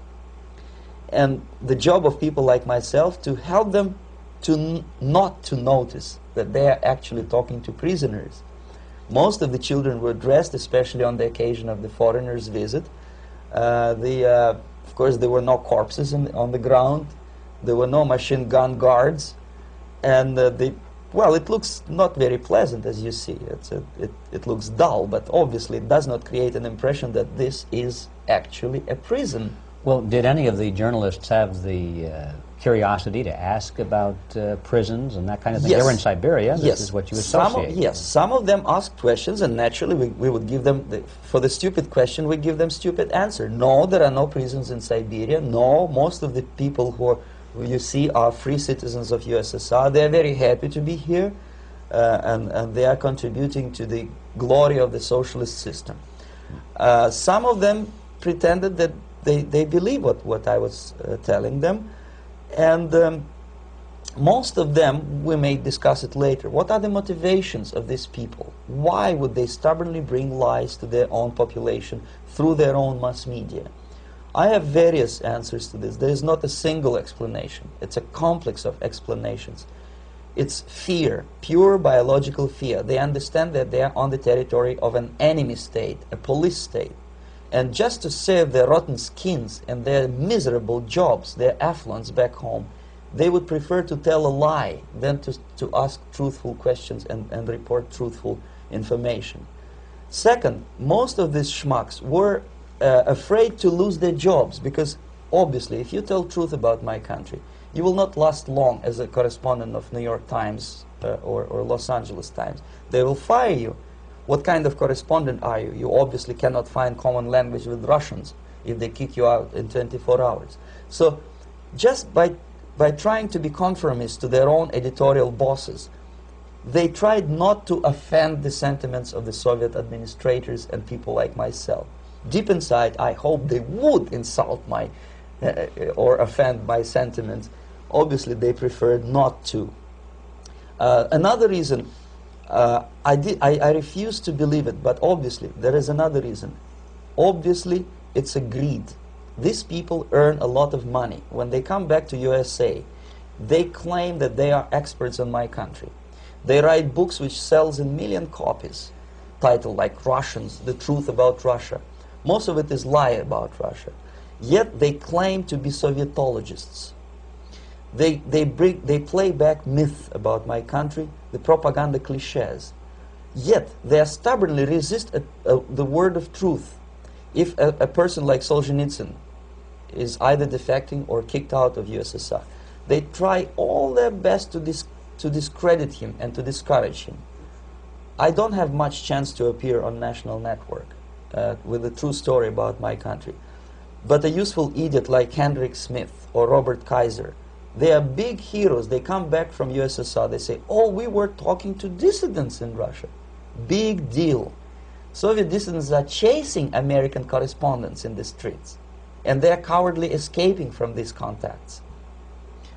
And the job of people like myself to help them to not to notice that they are actually talking to prisoners. Most of the children were dressed, especially on the occasion of the foreigners' visit. Uh, the, uh, of course, there were no corpses in, on the ground. There were no machine gun guards. And uh, the well, it looks not very pleasant as you see. A, it, it looks dull, but obviously it does not create an impression that this is actually a prison. Well, did any of the journalists have the uh, curiosity to ask about uh, prisons and that kind of thing? Yes. They were in Siberia. This yes. is what you associate. Some of, yes, some of them asked questions, and naturally we, we would give them, the, for the stupid question, we give them stupid answer. No, there are no prisons in Siberia. No, most of the people who are you see are free citizens of USSR. They are very happy to be here, uh, and, and they are contributing to the glory of the socialist system. Uh, some of them pretended that they, they believe what, what I was uh, telling them, and um, most of them, we may discuss it later, what are the motivations of these people? Why would they stubbornly bring lies to their own population through their own mass media? I have various answers to this. There is not a single explanation. It's a complex of explanations. It's fear, pure biological fear. They understand that they are on the territory of an enemy state, a police state. And just to save their rotten skins and their miserable jobs, their affluence back home, they would prefer to tell a lie than to, to ask truthful questions and, and report truthful information. Second, most of these schmucks were uh, afraid to lose their jobs because obviously if you tell truth about my country, you will not last long as a correspondent of New York Times uh, or, or Los Angeles Times. They will fire you. What kind of correspondent are you? You obviously cannot find common language with Russians if they kick you out in 24 hours. So just by, by trying to be conformist to their own editorial bosses, they tried not to offend the sentiments of the Soviet administrators and people like myself deep inside, I hope they would insult my uh, or offend my sentiments. Obviously, they preferred not to. Uh, another reason, uh, I, did, I, I refuse to believe it, but obviously, there is another reason. Obviously, it's a greed. These people earn a lot of money. When they come back to USA, they claim that they are experts in my country. They write books which sells in million copies, titled like Russians, The Truth About Russia. Most of it is lie about Russia. Yet they claim to be Sovietologists. They, they, bring, they play back myth about my country, the propaganda cliches. Yet they stubbornly resist a, a, the word of truth. If a, a person like Solzhenitsyn is either defecting or kicked out of USSR, they try all their best to, dis to discredit him and to discourage him. I don't have much chance to appear on national network uh, with a true story about my country. But a useful idiot like Hendrik Smith or Robert Kaiser, they are big heroes. They come back from USSR. They say, oh, we were talking to dissidents in Russia. Big deal. Soviet dissidents are chasing American correspondents in the streets, and they're cowardly escaping from these contacts.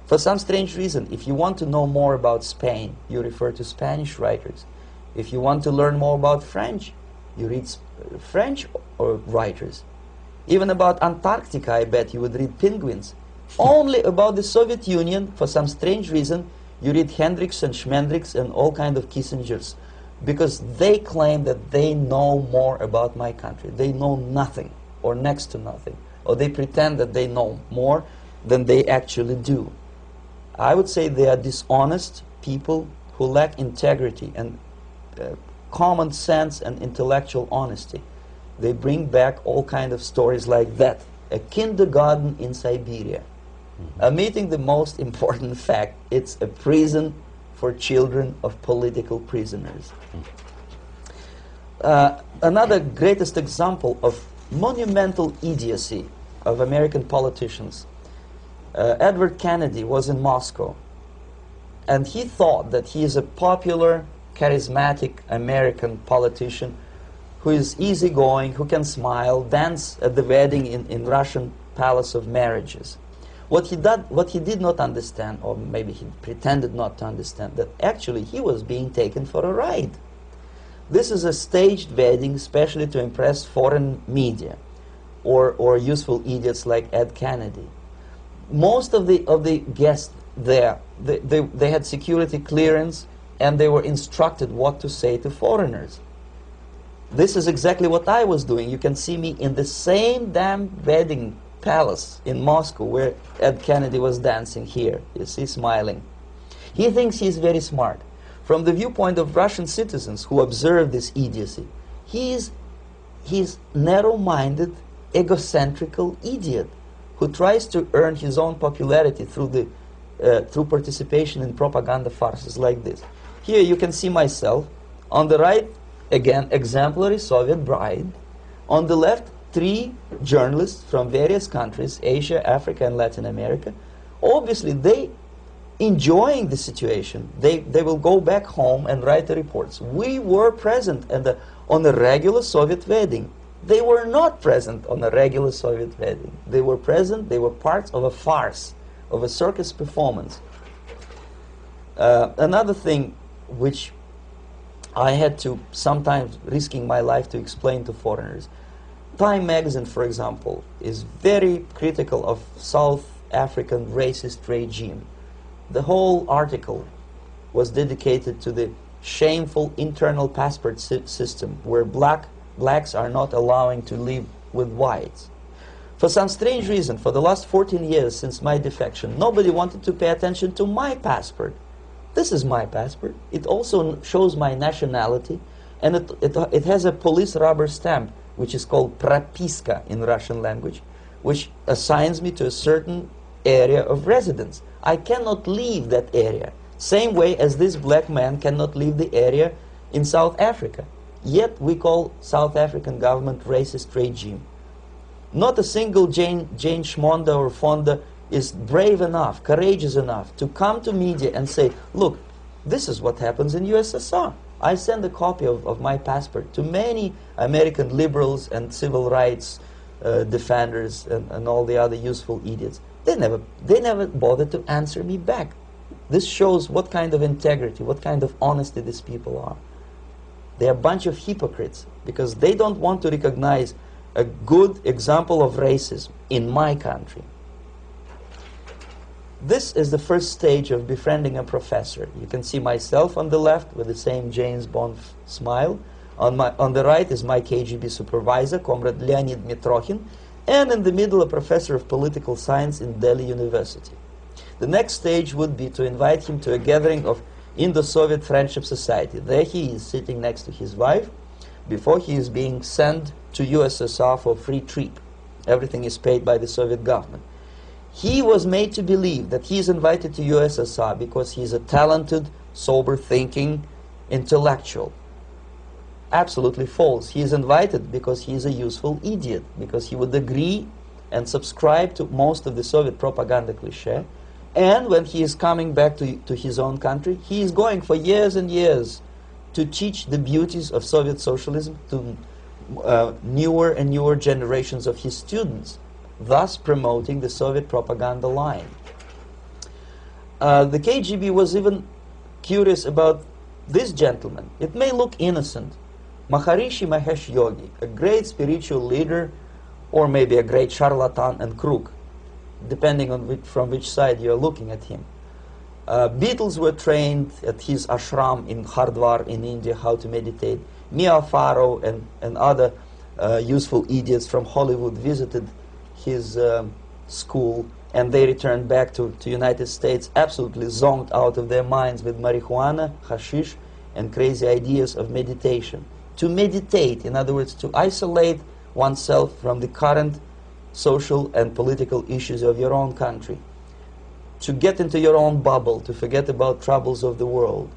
For some strange reason, if you want to know more about Spain, you refer to Spanish writers. If you want to learn more about French, you read French or writers. Even about Antarctica, I bet you would read Penguins. Only about the Soviet Union, for some strange reason, you read Hendricks and Schmendricks and all kind of Kissingers because they claim that they know more about my country. They know nothing or next to nothing. Or they pretend that they know more than they actually do. I would say they are dishonest people who lack integrity and uh, common sense and intellectual honesty. They bring back all kind of stories like that. A kindergarten in Siberia. Mm -hmm. Omitting the most important *laughs* fact, it's a prison for children of political prisoners. Uh, another greatest example of monumental idiocy of American politicians. Uh, Edward Kennedy was in Moscow, and he thought that he is a popular, charismatic American politician who is easygoing, who can smile, dance at the wedding in, in Russian Palace of Marriages. What he, did, what he did not understand, or maybe he pretended not to understand, that actually he was being taken for a ride. This is a staged wedding especially to impress foreign media or, or useful idiots like Ed Kennedy. Most of the, of the guests there, they, they, they had security clearance and they were instructed what to say to foreigners. This is exactly what I was doing. You can see me in the same damn wedding palace in Moscow where Ed Kennedy was dancing here. You see, smiling. He thinks he's very smart. From the viewpoint of Russian citizens who observe this idiocy, he's, he's narrow-minded, egocentrical idiot who tries to earn his own popularity through, the, uh, through participation in propaganda farces like this. Here you can see myself. On the right, again, exemplary Soviet bride. On the left, three journalists from various countries, Asia, Africa, and Latin America. Obviously, they enjoying the situation. They, they will go back home and write the reports. We were present the, on a regular Soviet wedding. They were not present on a regular Soviet wedding. They were present, they were parts of a farce, of a circus performance. Uh, another thing which I had to sometimes risking my life to explain to foreigners Time magazine, for example, is very critical of South African racist regime. The whole article was dedicated to the shameful internal passport si system where black blacks are not allowing to live with whites. For some strange reason, for the last 14 years since my defection, nobody wanted to pay attention to my passport. This is my passport. It also shows my nationality, and it, it, it has a police rubber stamp which is called propiska in Russian language, which assigns me to a certain area of residence. I cannot leave that area, same way as this black man cannot leave the area in South Africa. Yet we call South African government racist regime. Not a single Jane, Jane Schmonda or Fonda is brave enough, courageous enough to come to media and say, look, this is what happens in USSR. I send a copy of, of my passport to many American liberals and civil rights uh, defenders and, and all the other useful idiots. They never, they never bothered to answer me back. This shows what kind of integrity, what kind of honesty these people are. They're a bunch of hypocrites because they don't want to recognize a good example of racism in my country. This is the first stage of befriending a professor. You can see myself on the left with the same James Bond smile. On, my, on the right is my KGB supervisor, Comrade Leonid Mitrokhin, and in the middle a professor of political science in Delhi University. The next stage would be to invite him to a gathering of Indo-Soviet Friendship Society. There he is sitting next to his wife before he is being sent to USSR for free trip. Everything is paid by the Soviet government. He was made to believe that he is invited to USSR because he is a talented, sober-thinking intellectual. Absolutely false. He is invited because he is a useful idiot, because he would agree and subscribe to most of the Soviet propaganda cliché. And when he is coming back to, to his own country, he is going for years and years to teach the beauties of Soviet socialism to uh, newer and newer generations of his students, thus promoting the Soviet propaganda line. Uh, the KGB was even curious about this gentleman. It may look innocent. Maharishi Mahesh Yogi, a great spiritual leader, or maybe a great charlatan and crook, depending on which, from which side you're looking at him. Uh, Beatles were trained at his ashram in Hardwar in India how to meditate. Mia Farrow and, and other uh, useful idiots from Hollywood visited his um, school and they returned back to, to United States absolutely zonked out of their minds with marijuana, hashish, and crazy ideas of meditation. To meditate, in other words, to isolate oneself from the current social and political issues of your own country. To get into your own bubble, to forget about troubles of the world.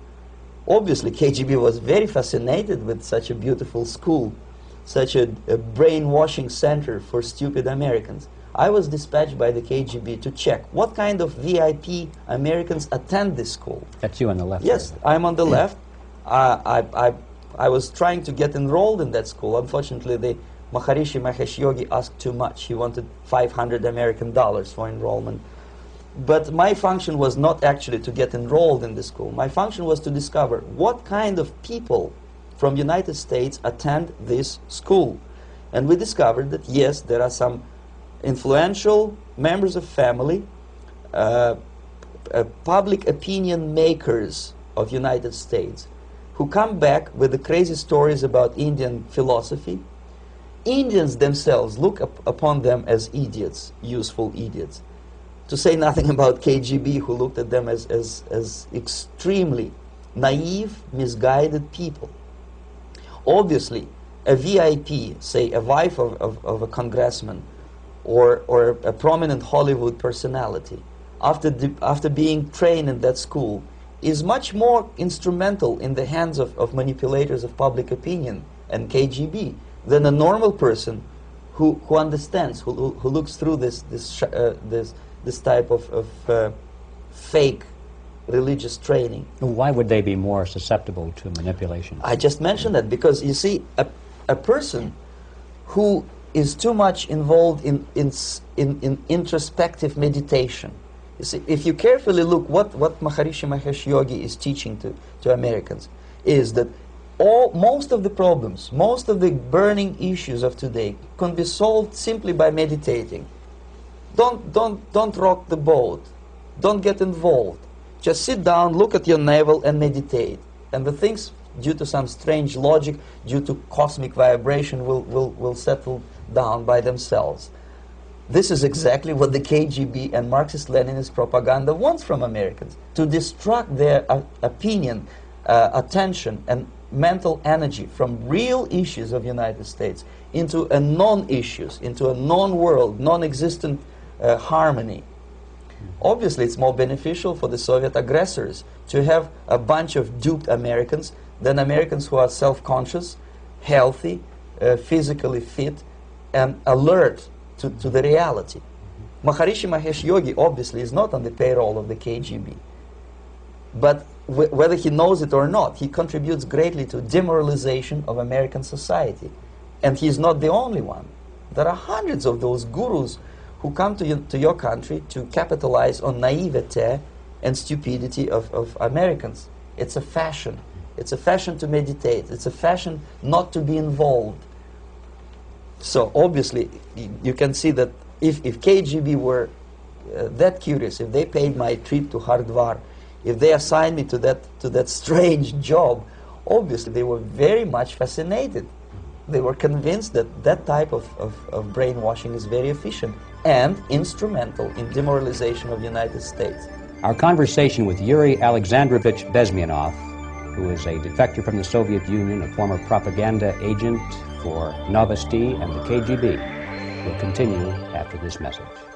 Obviously, KGB was very fascinated with such a beautiful school, such a, a brainwashing center for stupid Americans. I was dispatched by the KGB to check what kind of VIP Americans attend this school. That's you on the left. Yes, there. I'm on the left. Uh, I, I, I was trying to get enrolled in that school. Unfortunately, the Maharishi Mahesh Yogi asked too much. He wanted 500 American dollars for enrollment. But my function was not actually to get enrolled in the school. My function was to discover what kind of people from United States attend this school. And we discovered that yes, there are some influential members of family, uh, uh, public opinion makers of United States who come back with the crazy stories about Indian philosophy. Indians themselves look up upon them as idiots, useful idiots. To say nothing *laughs* about KGB, who looked at them as, as, as extremely naive, misguided people. Obviously, a VIP, say a wife of, of, of a congressman, or, or a prominent Hollywood personality, after, after being trained in that school, is much more instrumental in the hands of, of manipulators of public opinion and KGB than a normal person who, who understands, who, who, who looks through this, this, uh, this, this type of, of uh, fake religious training. Why would they be more susceptible to manipulation? I just mentioned that because you see, a, a person who is too much involved in, in, in, in introspective meditation. You see, if you carefully look what, what Maharishi Mahesh Yogi is teaching to, to Americans, is that all, most of the problems, most of the burning issues of today can be solved simply by meditating. Don't, don't, don't rock the boat. Don't get involved. Just sit down, look at your navel, and meditate. And the things, due to some strange logic, due to cosmic vibration, will, will, will settle down by themselves. This is exactly what the KGB and Marxist-Leninist propaganda wants from Americans, to distract their uh, opinion, uh, attention, and mental energy from real issues of United States into a non-issues, into a non-world, non-existent uh, harmony. Obviously, it's more beneficial for the Soviet aggressors to have a bunch of duped Americans than Americans who are self-conscious, healthy, uh, physically fit, and alert to, to the reality. Maharishi Mahesh Yogi obviously is not on the payroll of the KGB. But whether he knows it or not, he contributes greatly to demoralization of American society. And he's not the only one. There are hundreds of those gurus who come to, you, to your country to capitalize on naivete and stupidity of, of Americans. It's a fashion. It's a fashion to meditate. It's a fashion not to be involved. So obviously, you can see that if, if KGB were uh, that curious, if they paid my trip to Hardwar, if they assigned me to that, to that strange job, obviously they were very much fascinated. They were convinced that that type of, of, of brainwashing is very efficient and instrumental in demoralization of the United States. Our conversation with Yuri Alexandrovich Bezmenov, who is a defector from the Soviet Union, a former propaganda agent for Novosti and the KGB, will continue after this message.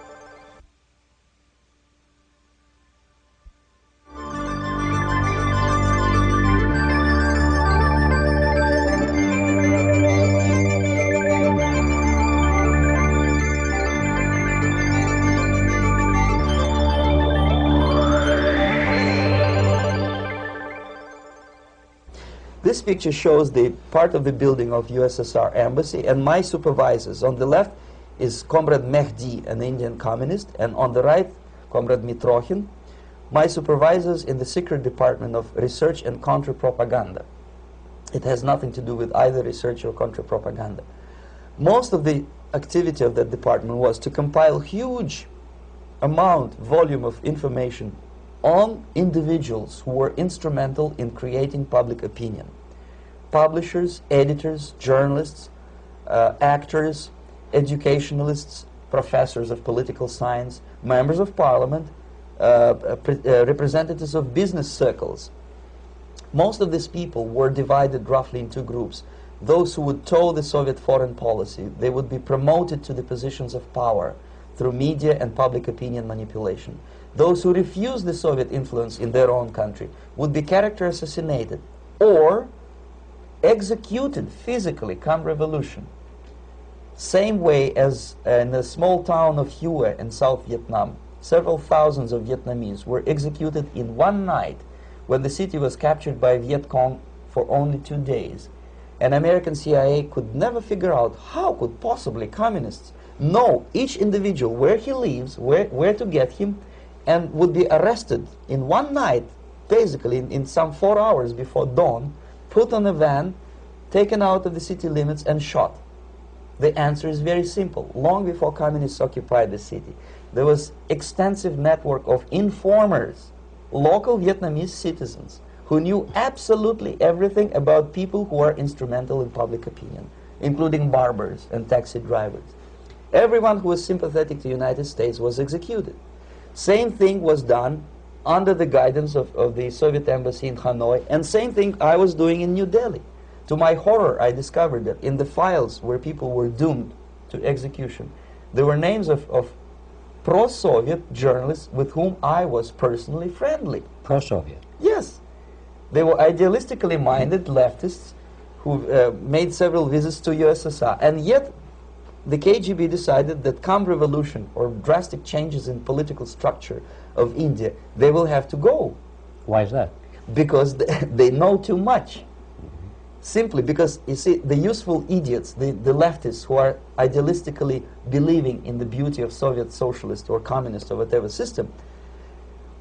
This picture shows the part of the building of USSR embassy and my supervisors. On the left is Comrade Mehdi, an Indian communist, and on the right, Comrade Mitrokhin, my supervisors in the secret department of research and counter-propaganda. It has nothing to do with either research or counter-propaganda. Most of the activity of that department was to compile huge amount, volume of information on individuals who were instrumental in creating public opinion. Publishers, editors, journalists, uh, actors, educationalists, professors of political science, members of parliament, uh, uh, uh, representatives of business circles. Most of these people were divided roughly in two groups. Those who would toe the Soviet foreign policy, they would be promoted to the positions of power through media and public opinion manipulation. Those who refused the Soviet influence in their own country would be character assassinated or executed physically come revolution. Same way as uh, in the small town of Hue in South Vietnam, several thousands of Vietnamese were executed in one night when the city was captured by Viet Cong for only two days. And American CIA could never figure out how could possibly communists know each individual where he lives, where, where to get him, and would be arrested in one night, basically in, in some four hours before dawn, put on a van, taken out of the city limits and shot. The answer is very simple. Long before communists occupied the city, there was extensive network of informers, local Vietnamese citizens, who knew absolutely everything about people who are instrumental in public opinion, including barbers and taxi drivers. Everyone who was sympathetic to the United States was executed. Same thing was done under the guidance of, of the Soviet embassy in Hanoi, and same thing I was doing in New Delhi. To my horror, I discovered that in the files where people were doomed to execution, there were names of, of pro-Soviet journalists with whom I was personally friendly. Pro-Soviet? Yes. They were idealistically minded leftists who uh, made several visits to USSR, and yet the KGB decided that come revolution or drastic changes in political structure of India, they will have to go. Why is that? Because *laughs* they know too much. Simply because, you see, the useful idiots, the, the leftists who are idealistically believing in the beauty of Soviet socialist or communist or whatever system,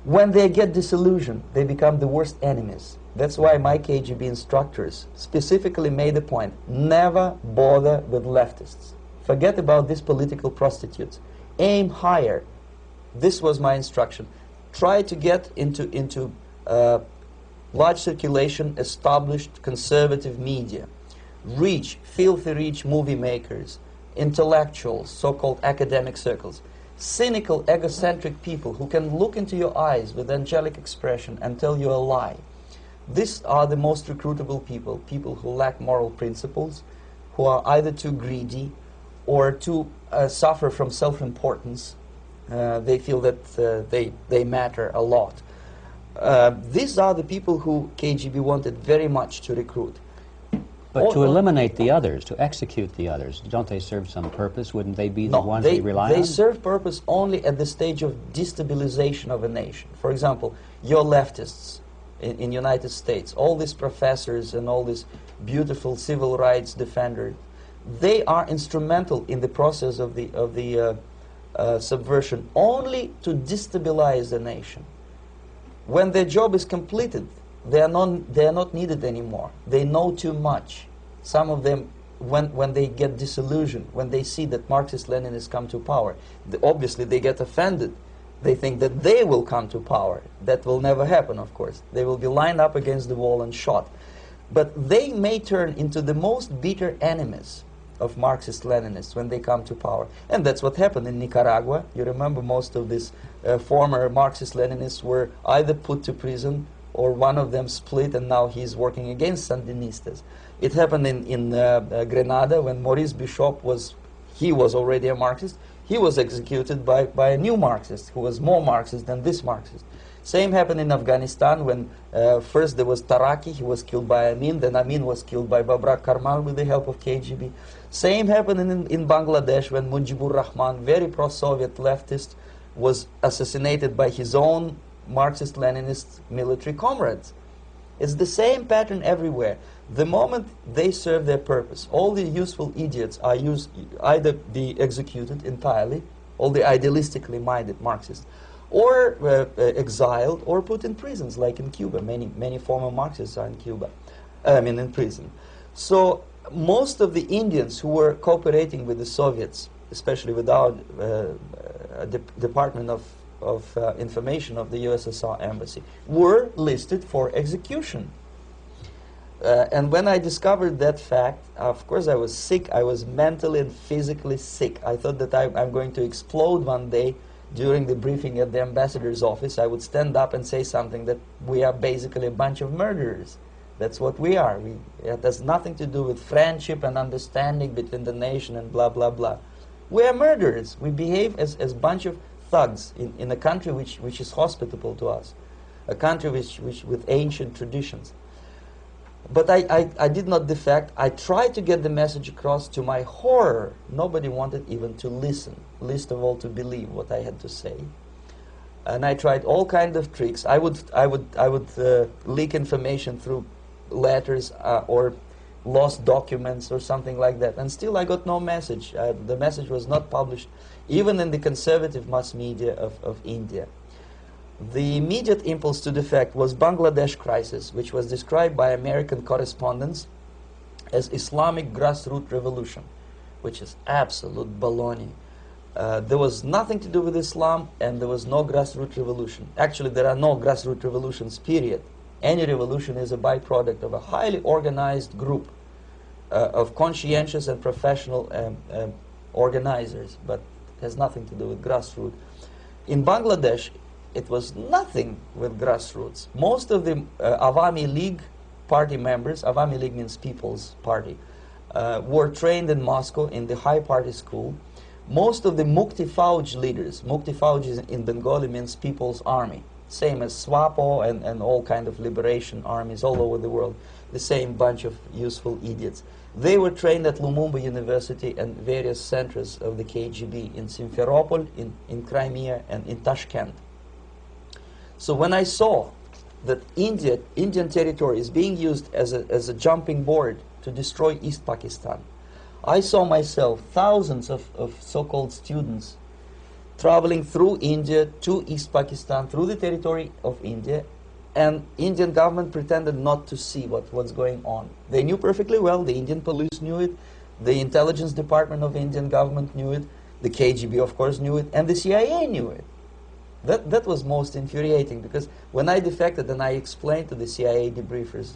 when they get disillusioned, they become the worst enemies. That's why my KGB instructors specifically made the point, never bother with leftists. Forget about these political prostitutes. Aim higher. This was my instruction. Try to get into, into uh, large circulation, established conservative media. Reach, filthy rich movie makers, intellectuals, so-called academic circles. Cynical, egocentric people who can look into your eyes with angelic expression and tell you a lie. These are the most recruitable people, people who lack moral principles, who are either too greedy or too uh, suffer from self-importance. Uh, they feel that uh, they, they matter a lot. Uh, these are the people who KGB wanted very much to recruit. But to eliminate the others, to execute the others, don't they serve some purpose? Wouldn't they be the No, ones they, we rely they on? They serve purpose only at the stage of destabilization of a nation. For example, your leftists in, in United States, all these professors and all these beautiful civil rights defenders, they are instrumental in the process of the, of the uh, uh, subversion only to destabilize the nation. When their job is completed, they are, not, they are not needed anymore. They know too much. Some of them, when, when they get disillusioned, when they see that Marxist-Leninists come to power, the, obviously they get offended. They think that they will come to power. That will never happen, of course. They will be lined up against the wall and shot. But they may turn into the most bitter enemies of Marxist-Leninists when they come to power. And that's what happened in Nicaragua. You remember most of these uh, former Marxist-Leninists were either put to prison or one of them split and now he's working against Sandinistas. It happened in, in uh, uh, Grenada when Maurice Bishop was, he was already a Marxist. He was executed by, by a new Marxist who was more Marxist than this Marxist. Same happened in Afghanistan when uh, first there was Taraki, he was killed by Amin, then Amin was killed by Babrak Karmal with the help of KGB. Same happened in, in Bangladesh when Mujibur Rahman, very pro-Soviet leftist, was assassinated by his own Marxist-Leninist military comrades. It's the same pattern everywhere. The moment they serve their purpose, all the useful idiots are used, either be executed entirely, all the idealistically minded Marxists, or uh, uh, exiled or put in prisons, like in Cuba. Many, many former Marxists are in Cuba, I mean in prison. So most of the Indians who were cooperating with the Soviets, especially with our uh, uh de Department of, of uh, Information of the USSR Embassy, were listed for execution. Uh, and when I discovered that fact, of course I was sick. I was mentally and physically sick. I thought that I, I'm going to explode one day during the briefing at the ambassador's office. I would stand up and say something that we are basically a bunch of murderers. That's what we are. We, it has nothing to do with friendship and understanding between the nation and blah, blah, blah. We are murderers. We behave as a bunch of thugs in, in a country which, which is hospitable to us, a country which, which, with ancient traditions. But I, I, I did not defect. I tried to get the message across to my horror. Nobody wanted even to listen, least of all to believe what I had to say and I tried all kinds of tricks. I would, I would, I would uh, leak information through letters uh, or lost documents or something like that. And still I got no message. Uh, the message was not published even in the conservative mass media of, of India. The immediate impulse to defect was Bangladesh crisis, which was described by American correspondents as Islamic grassroots revolution, which is absolute baloney. Uh, there was nothing to do with Islam and there was no grassroots revolution. Actually, there are no grassroots revolutions, period. Any revolution is a byproduct of a highly organized group uh, of conscientious and professional um, um, organizers, but has nothing to do with grassroots. In Bangladesh, it was nothing with grassroots. Most of the uh, Awami League party members, Awami League means People's Party, uh, were trained in Moscow in the high party school. Most of the Mukti Fauj leaders, Mukti Fauj in Bengali means People's Army same as SWAPO and, and all kind of liberation armies all over the world, the same bunch of useful idiots. They were trained at Lumumba University and various centers of the KGB in Simferopol, in, in Crimea, and in Tashkent. So when I saw that India, Indian territory is being used as a, as a jumping board to destroy East Pakistan, I saw myself thousands of, of so-called students traveling through India to East Pakistan, through the territory of India, and Indian government pretended not to see what was going on. They knew perfectly well, the Indian police knew it, the intelligence department of Indian government knew it, the KGB of course knew it, and the CIA knew it. That, that was most infuriating because when I defected and I explained to the CIA debriefers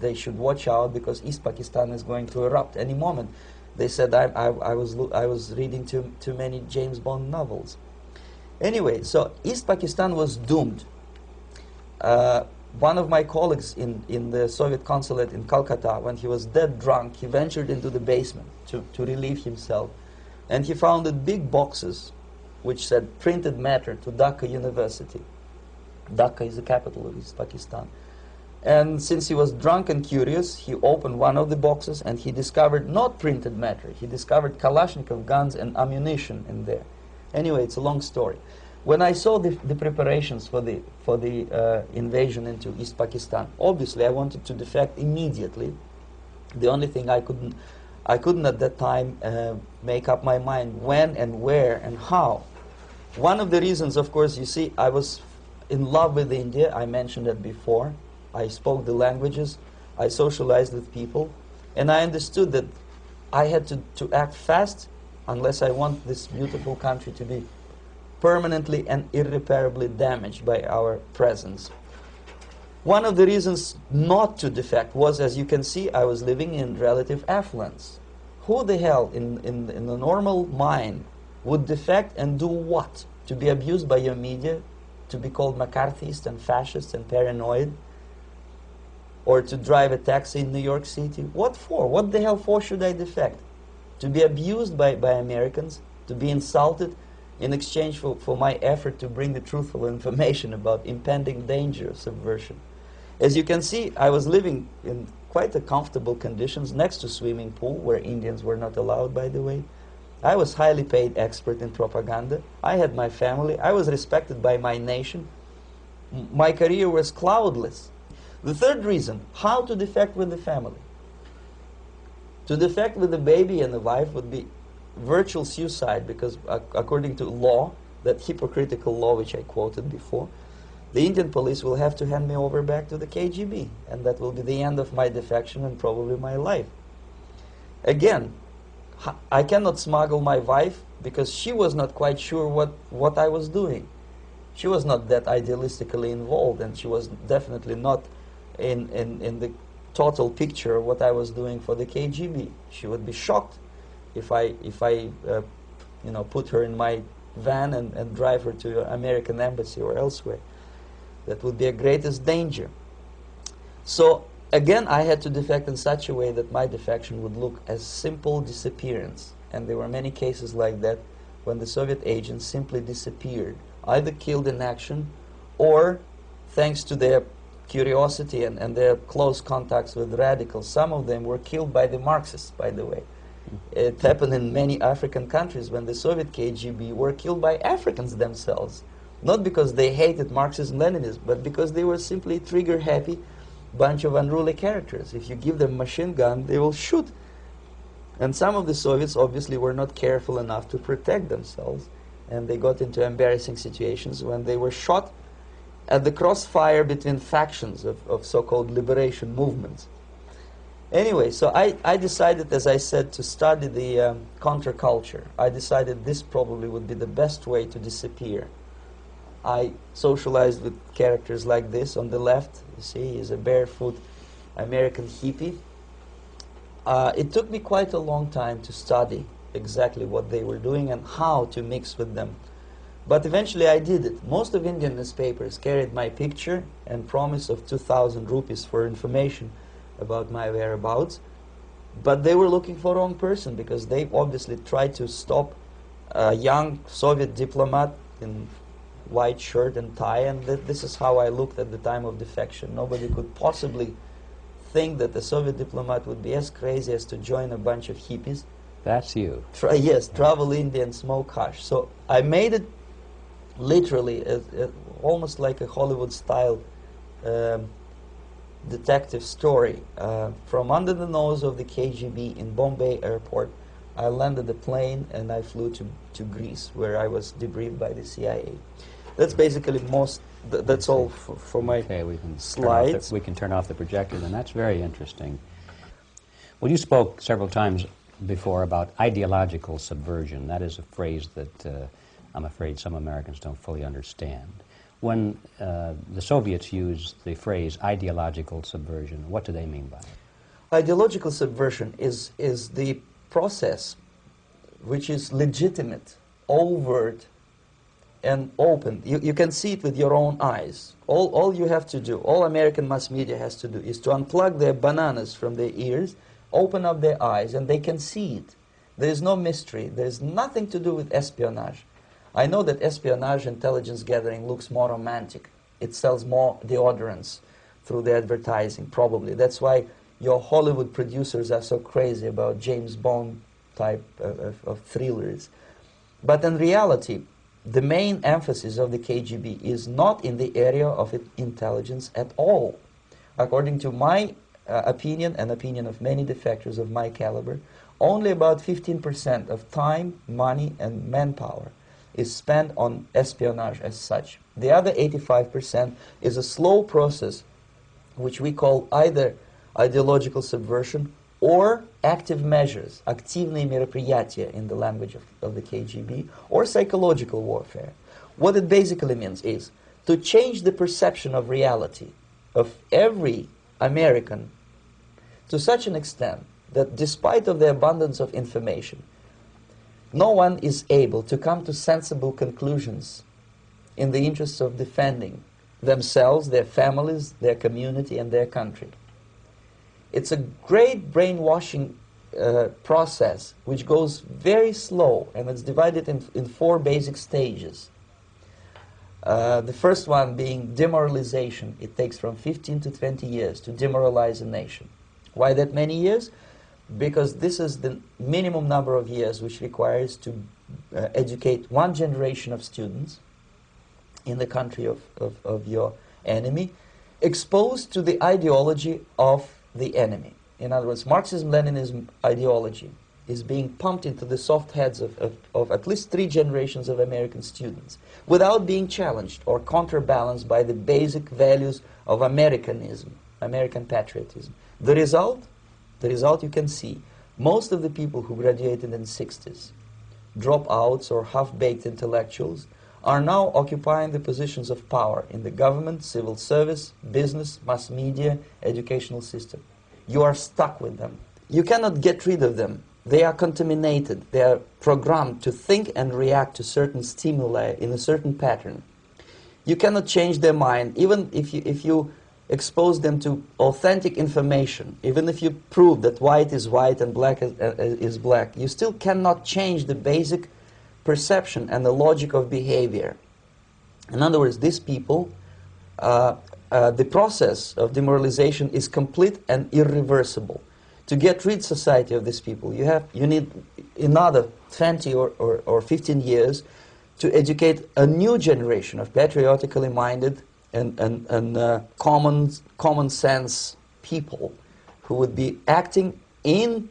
they should watch out because East Pakistan is going to erupt any moment. They said I, I, I, was, I was reading too, too many James Bond novels. Anyway, so East Pakistan was doomed. Uh, one of my colleagues in, in the Soviet consulate in Calcutta, when he was dead drunk, he ventured into the basement to, to relieve himself. And he found big boxes which said printed matter to Dhaka University. Dhaka is the capital of East Pakistan. And since he was drunk and curious, he opened one of the boxes and he discovered not printed matter. He discovered Kalashnikov guns and ammunition in there. Anyway, it's a long story. When I saw the, the preparations for the, for the uh, invasion into East Pakistan, obviously I wanted to defect immediately. The only thing I couldn't, I couldn't at that time uh, make up my mind when and where and how. One of the reasons, of course, you see, I was in love with India. I mentioned that before. I spoke the languages, I socialized with people, and I understood that I had to, to act fast unless I want this beautiful country to be permanently and irreparably damaged by our presence. One of the reasons not to defect was, as you can see, I was living in relative affluence. Who the hell in, in, in the normal mind would defect and do what? To be abused by your media, to be called McCarthyist and fascist and paranoid? Or to drive a taxi in New York City. What for? What the hell for should I defect? To be abused by, by Americans? To be insulted in exchange for, for my effort to bring the truthful information about impending danger of subversion? As you can see, I was living in quite a comfortable conditions next to swimming pool, where Indians were not allowed, by the way. I was highly paid expert in propaganda. I had my family. I was respected by my nation. My career was cloudless. The third reason, how to defect with the family. To defect with the baby and the wife would be virtual suicide because according to law, that hypocritical law which I quoted before, the Indian police will have to hand me over back to the KGB and that will be the end of my defection and probably my life. Again, I cannot smuggle my wife because she was not quite sure what, what I was doing. She was not that idealistically involved and she was definitely not in, in, in the total picture of what I was doing for the KGB. She would be shocked if I, if I uh, you know, put her in my van and, and drive her to American embassy or elsewhere. That would be a greatest danger. So again, I had to defect in such a way that my defection would look as simple disappearance. And there were many cases like that when the Soviet agents simply disappeared, either killed in action or thanks to their curiosity and, and their close contacts with radicals. Some of them were killed by the Marxists, by the way. It happened in many African countries when the Soviet KGB were killed by Africans themselves. Not because they hated Marxism Leninism, but because they were simply trigger happy bunch of unruly characters. If you give them machine gun, they will shoot. And some of the Soviets obviously were not careful enough to protect themselves, and they got into embarrassing situations when they were shot at the crossfire between factions of, of so-called liberation movements. Anyway, so I, I decided, as I said, to study the um, counterculture. I decided this probably would be the best way to disappear. I socialized with characters like this. On the left, you see, is a barefoot American hippie. Uh, it took me quite a long time to study exactly what they were doing and how to mix with them. But eventually I did it. Most of Indian newspapers carried my picture and promise of 2,000 rupees for information about my whereabouts. But they were looking for the wrong person because they obviously tried to stop a young Soviet diplomat in white shirt and tie, and th this is how I looked at the time of defection. Nobody could possibly think that a Soviet diplomat would be as crazy as to join a bunch of hippies. That's you. Tra yes, travel India and smoke hash. So I made it literally almost like a Hollywood-style um, detective story. Uh, from under the nose of the KGB in Bombay airport, I landed the plane and I flew to, to Greece, where I was debriefed by the CIA. That's basically most, th that's all for, for my okay, we can slides. The, we can turn off the projector, and that's very interesting. Well, you spoke several times before about ideological subversion. That is a phrase that uh, I'm afraid some Americans don't fully understand. When uh, the Soviets use the phrase ideological subversion, what do they mean by it? Ideological subversion is, is the process which is legitimate, overt, and open. You, you can see it with your own eyes. All, all you have to do, all American mass media has to do, is to unplug their bananas from their ears, open up their eyes, and they can see it. There is no mystery. There is nothing to do with espionage. I know that espionage intelligence gathering looks more romantic. It sells more deodorants through the advertising, probably. That's why your Hollywood producers are so crazy about James Bond type of, of, thrillers. But in reality, the main emphasis of the KGB is not in the area of intelligence at all. According to my uh, opinion and opinion of many defectors of my caliber, only about 15% of time, money, and manpower is spent on espionage as such. The other 85% is a slow process which we call either ideological subversion or active measures, активные мероприятия in the language of, of the KGB, or psychological warfare. What it basically means is to change the perception of reality of every American to such an extent that despite of the abundance of information, no one is able to come to sensible conclusions in the interests of defending themselves, their families, their community, and their country. It's a great brainwashing uh, process which goes very slow and it's divided in, in four basic stages. Uh, the first one being demoralization. It takes from 15 to 20 years to demoralize a nation. Why that many years? Because this is the minimum number of years which requires to uh, educate one generation of students in the country of, of, of your enemy exposed to the ideology of the enemy. In other words, Marxism-Leninism ideology is being pumped into the soft heads of, of, of, at least three generations of American students without being challenged or counterbalanced by the basic values of Americanism, American patriotism. The result, the result you can see, most of the people who graduated in the 60s, dropouts or half-baked intellectuals, are now occupying the positions of power in the government, civil service, business, mass media, educational system. You are stuck with them. You cannot get rid of them. They are contaminated. They are programmed to think and react to certain stimuli in a certain pattern. You cannot change their mind, even if you, if you expose them to authentic information, even if you prove that white is white and black is, uh, is black, you still cannot change the basic perception and the logic of behavior. In other words, these people, uh, uh, the process of demoralization is complete and irreversible. To get rid society of these people, you, have, you need another 20 or, or, or 15 years to educate a new generation of patriotically minded and, and, and uh, common, common sense people who would be acting in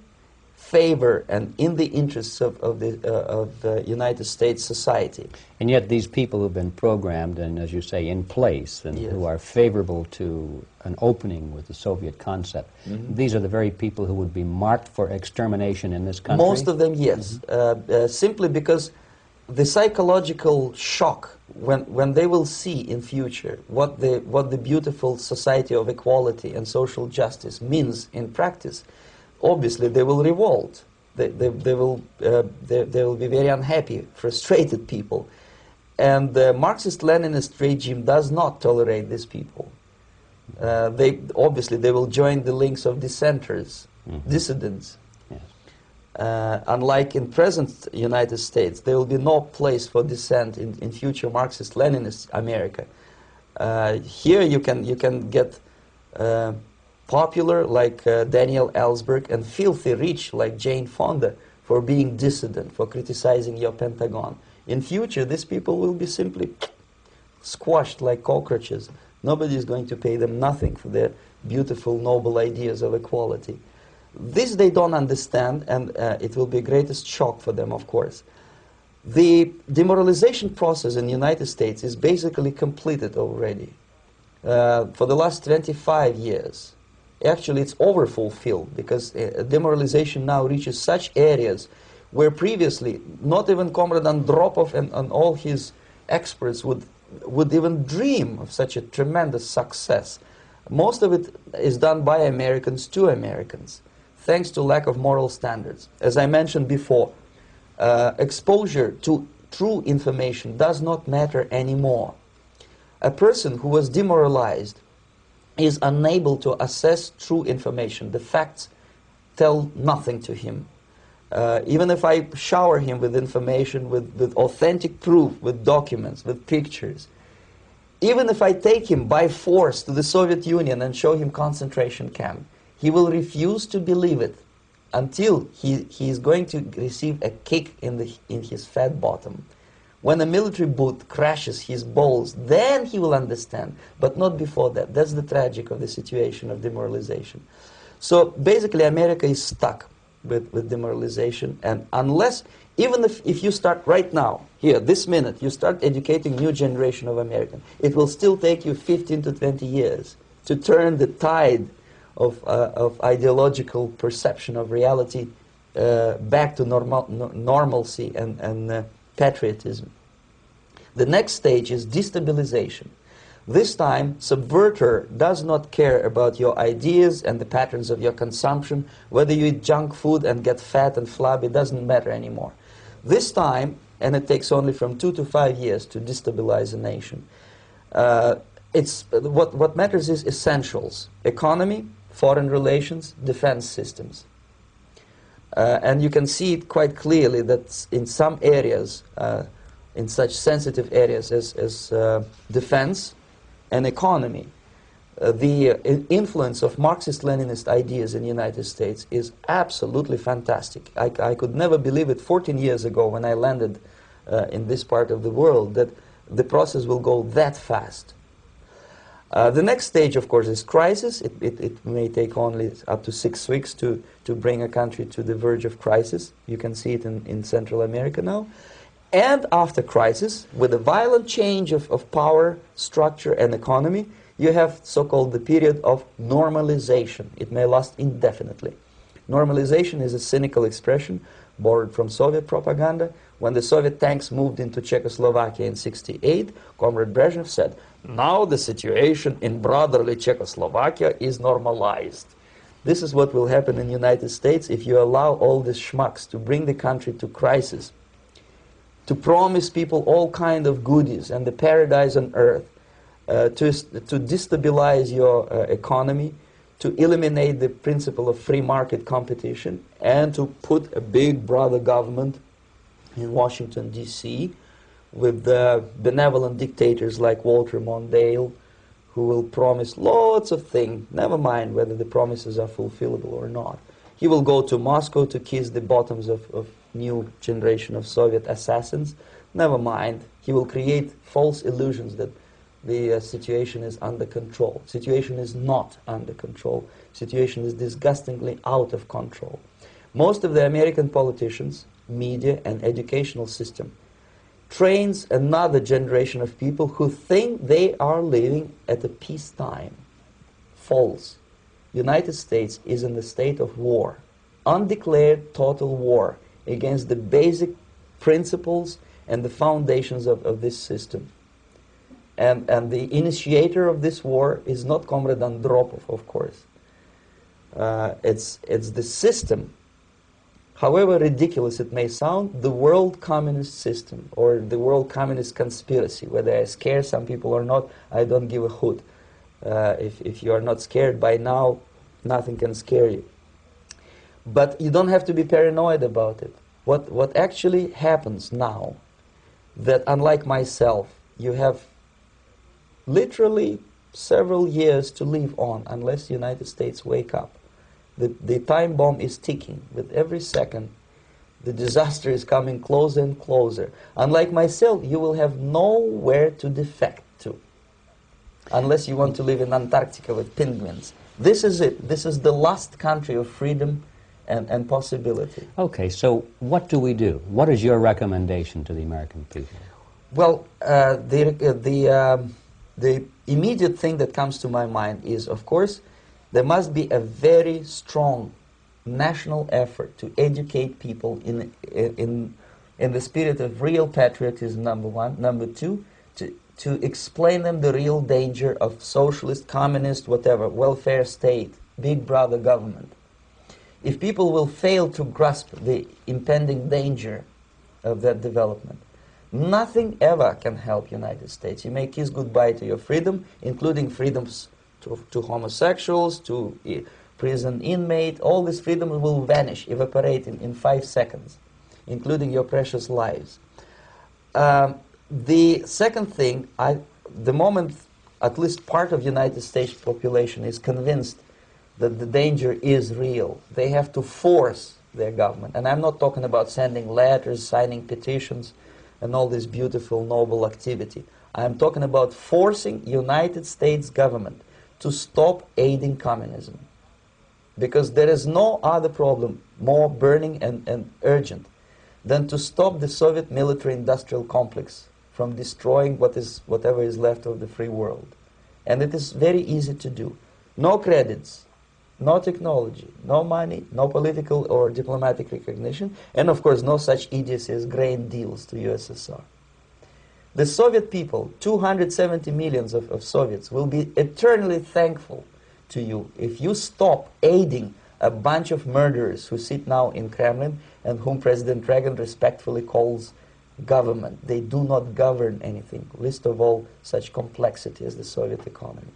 favor and in the interests of, of the uh, of the United States society. And yet these people who've been programmed and, as you say, in place and Yes. who are favorable to an opening with the Soviet concept, Mm-hmm. these are the very people who would be marked for extermination in this country? Most of them, yes, uh, uh, simply because the psychological shock when, when they will see in future what the, what the beautiful society of equality and social justice means in practice, obviously they will revolt. They, they, they, will, uh, they, they will be very unhappy, frustrated people. And the Marxist-Leninist regime does not tolerate these people. Uh, they, obviously, they will join the links of dissenters, dissidents, Yes. Uh, unlike in present United States, there will be no place for dissent in, in future Marxist-Leninist America. Uh, here you can, you can get uh, popular like uh, Daniel Ellsberg and filthy rich like Jane Fonda for being dissident, for criticizing your Pentagon. In future, these people will be simply squashed like cockroaches. Nobody is going to pay them nothing for their beautiful, noble ideas of equality. This they don't understand, and uh, it will be greatest shock for them, of course. The demoralization process in the United States is basically completed already. Uh, for the last 25 years, actually it's overfulfilled because uh, demoralization now reaches such areas where previously not even Comrade Andropov and, and all his experts would, would even dream of such a tremendous success. Most of it is done by Americans to Americans, thanks to lack of moral standards. As I mentioned before, uh, exposure to true information does not matter anymore. A person who was demoralized is unable to assess true information. The facts tell nothing to him. Uh, even if I shower him with information, with, with authentic proof, with documents, with pictures, even if I take him by force to the Soviet Union and show him concentration camp, he will refuse to believe it until he, he is going to receive a kick in, the, in his fat bottom. When a military boot crashes his balls, then he will understand, but not before that. That's the tragic of the situation of demoralization. So basically, America is stuck with, with demoralization, and unless, even if, if you start right now, here, this minute, you start educating new generation of Americans, it will still take you 15 to 20 years to turn the tide of, uh, of ideological perception of reality uh, back to normal, no, normalcy and, and uh, patriotism. The next stage is destabilization. This time, subverter does not care about your ideas and the patterns of your consumption. Whether you eat junk food and get fat and flabby doesn't matter anymore. This time, and it takes only from two to five years to destabilize a nation, uh, it's, what, what matters is essentials economy, foreign relations, defense systems. Uh, and you can see it quite clearly that in some areas, uh, in such sensitive areas as, as uh, defense and economy, uh, the uh, influence of Marxist-Leninist ideas in the United States is absolutely fantastic. I, I could never believe it 14 years ago when I landed uh, in this part of the world that the process will go that fast. Uh, the next stage, of course, is crisis. It, it, it, may take only up to six weeks to, to bring a country to the verge of crisis. You can see it in, in Central America now. And after crisis, with a violent change of, of power, structure, and economy, you have so-called the period of normalization. It may last indefinitely. Normalization is a cynical expression borrowed from Soviet propaganda. When the Soviet tanks moved into Czechoslovakia in 68, Comrade Brezhnev said, now the situation in brotherly Czechoslovakia is normalized. This is what will happen in the United States if you allow all these schmucks to bring the country to crisis, to promise people all kind of goodies and the paradise on earth, uh, to, to destabilize your uh, economy, to eliminate the principle of free market competition, and to put a big brother government in Washington, D.C., with the benevolent dictators like Walter Mondale, who will promise lots of things, never mind whether the promises are fulfillable or not. He will go to Moscow to kiss the bottoms of, of new generation of Soviet assassins. Never mind. He will create false illusions that the uh, situation is under control. Situation is not under control. Situation is disgustingly out of control. Most of the American politicians, media, and educational system trains another generation of people who think they are living at a peacetime. False. United States is in the state of war, undeclared total war against the basic principles and the foundations of, of this system. And, and the initiator of this war is not Comrade Andropov, of course. Uh, it's, it's the system However ridiculous it may sound, the world communist system or the world communist conspiracy, whether I scare some people or not, I don't give a hoot. Uh, if, if you are not scared by now, nothing can scare you. But you don't have to be paranoid about it. What, what actually happens now, that unlike myself, you have literally several years to live on unless the United States wake up. The, the time bomb is ticking. With every second, the disaster is coming closer and closer. Unlike myself, you will have nowhere to defect to. Unless you want to live in Antarctica with penguins. This is it. This is the last country of freedom and, and possibility. Okay, so what do we do? What is your recommendation to the American people? Well, uh, the, uh, the, um, the immediate thing that comes to my mind is, of course, there must be a very strong national effort to educate people in, in, in the spirit of real patriotism, number one. Number two, to, to explain them the real danger of socialist, communist, whatever, welfare state, big brother government. If people will fail to grasp the impending danger of that development, nothing ever can help United States. You may kiss goodbye to your freedom, including freedoms to, to homosexuals, to uh, prison inmate, all these freedoms will vanish, evaporate in, in five seconds, including your precious lives. Um, the second thing, I, the moment at least part of United States population is convinced that the danger is real, they have to force their government. And I'm not talking about sending letters, signing petitions, and all this beautiful, noble activity. I'm talking about forcing United States government to stop aiding communism. Because there is no other problem more burning and, and urgent than to stop the Soviet military-industrial complex from destroying what is, whatever is left of the free world. And it is very easy to do. No credits, no technology, no money, no political or diplomatic recognition, and of course no such idiocy as grain deals to USSR. The Soviet people, 270 millions of, of Soviets, will be eternally thankful to you if you stop aiding a bunch of murderers who sit now in Kremlin and whom President Reagan respectfully calls government. They do not govern anything, least of all such complexity as the Soviet economy.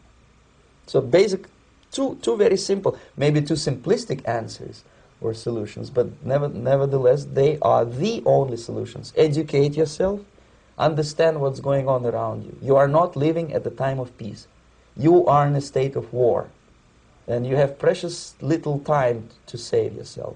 So basic, two, two very simple, maybe two simplistic answers or solutions, but never, nevertheless, they are the only solutions. Educate yourself, Understand what's going on around you. You are not living at the time of peace. You are in a state of war. And you have precious little time to save yourself.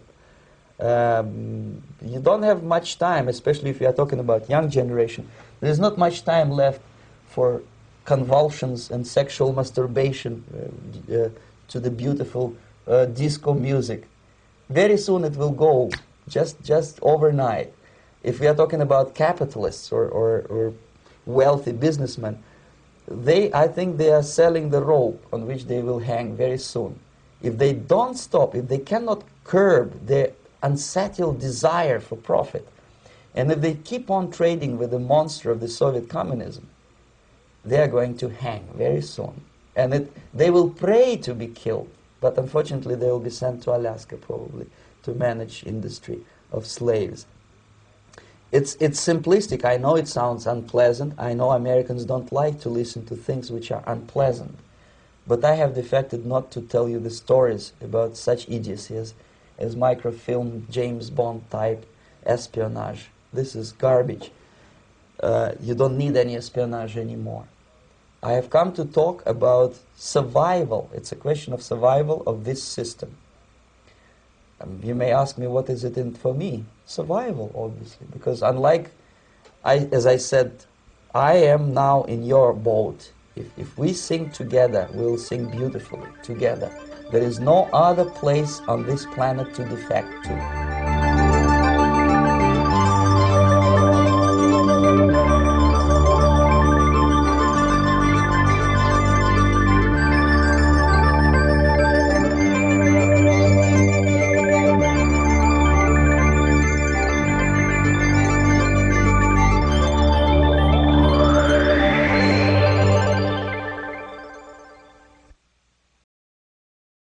Um, you don't have much time, especially if you are talking about young generation. There's not much time left for convulsions and sexual masturbation uh, uh, to the beautiful uh, disco music. Very soon it will go, just, just overnight. If we are talking about capitalists or, or, or wealthy businessmen, they, I think they are selling the rope on which they will hang very soon. If they don't stop, if they cannot curb their unsettled desire for profit, and if they keep on trading with the monster of the Soviet communism, they are going to hang very soon. And it, they will pray to be killed, but unfortunately they will be sent to Alaska probably to manage industry of slaves. It's, it's simplistic. I know it sounds unpleasant. I know Americans don't like to listen to things which are unpleasant. But I have defected not to tell you the stories about such idiocy as, as microfilm, James Bond type espionage. This is garbage. Uh, you don't need any espionage anymore. I have come to talk about survival. It's a question of survival of this system. Um, you may ask me, what is it in for me? Survival, obviously, because unlike, I, as I said, I am now in your boat. If, if we sing together, we'll sing beautifully together. There is no other place on this planet to defect to.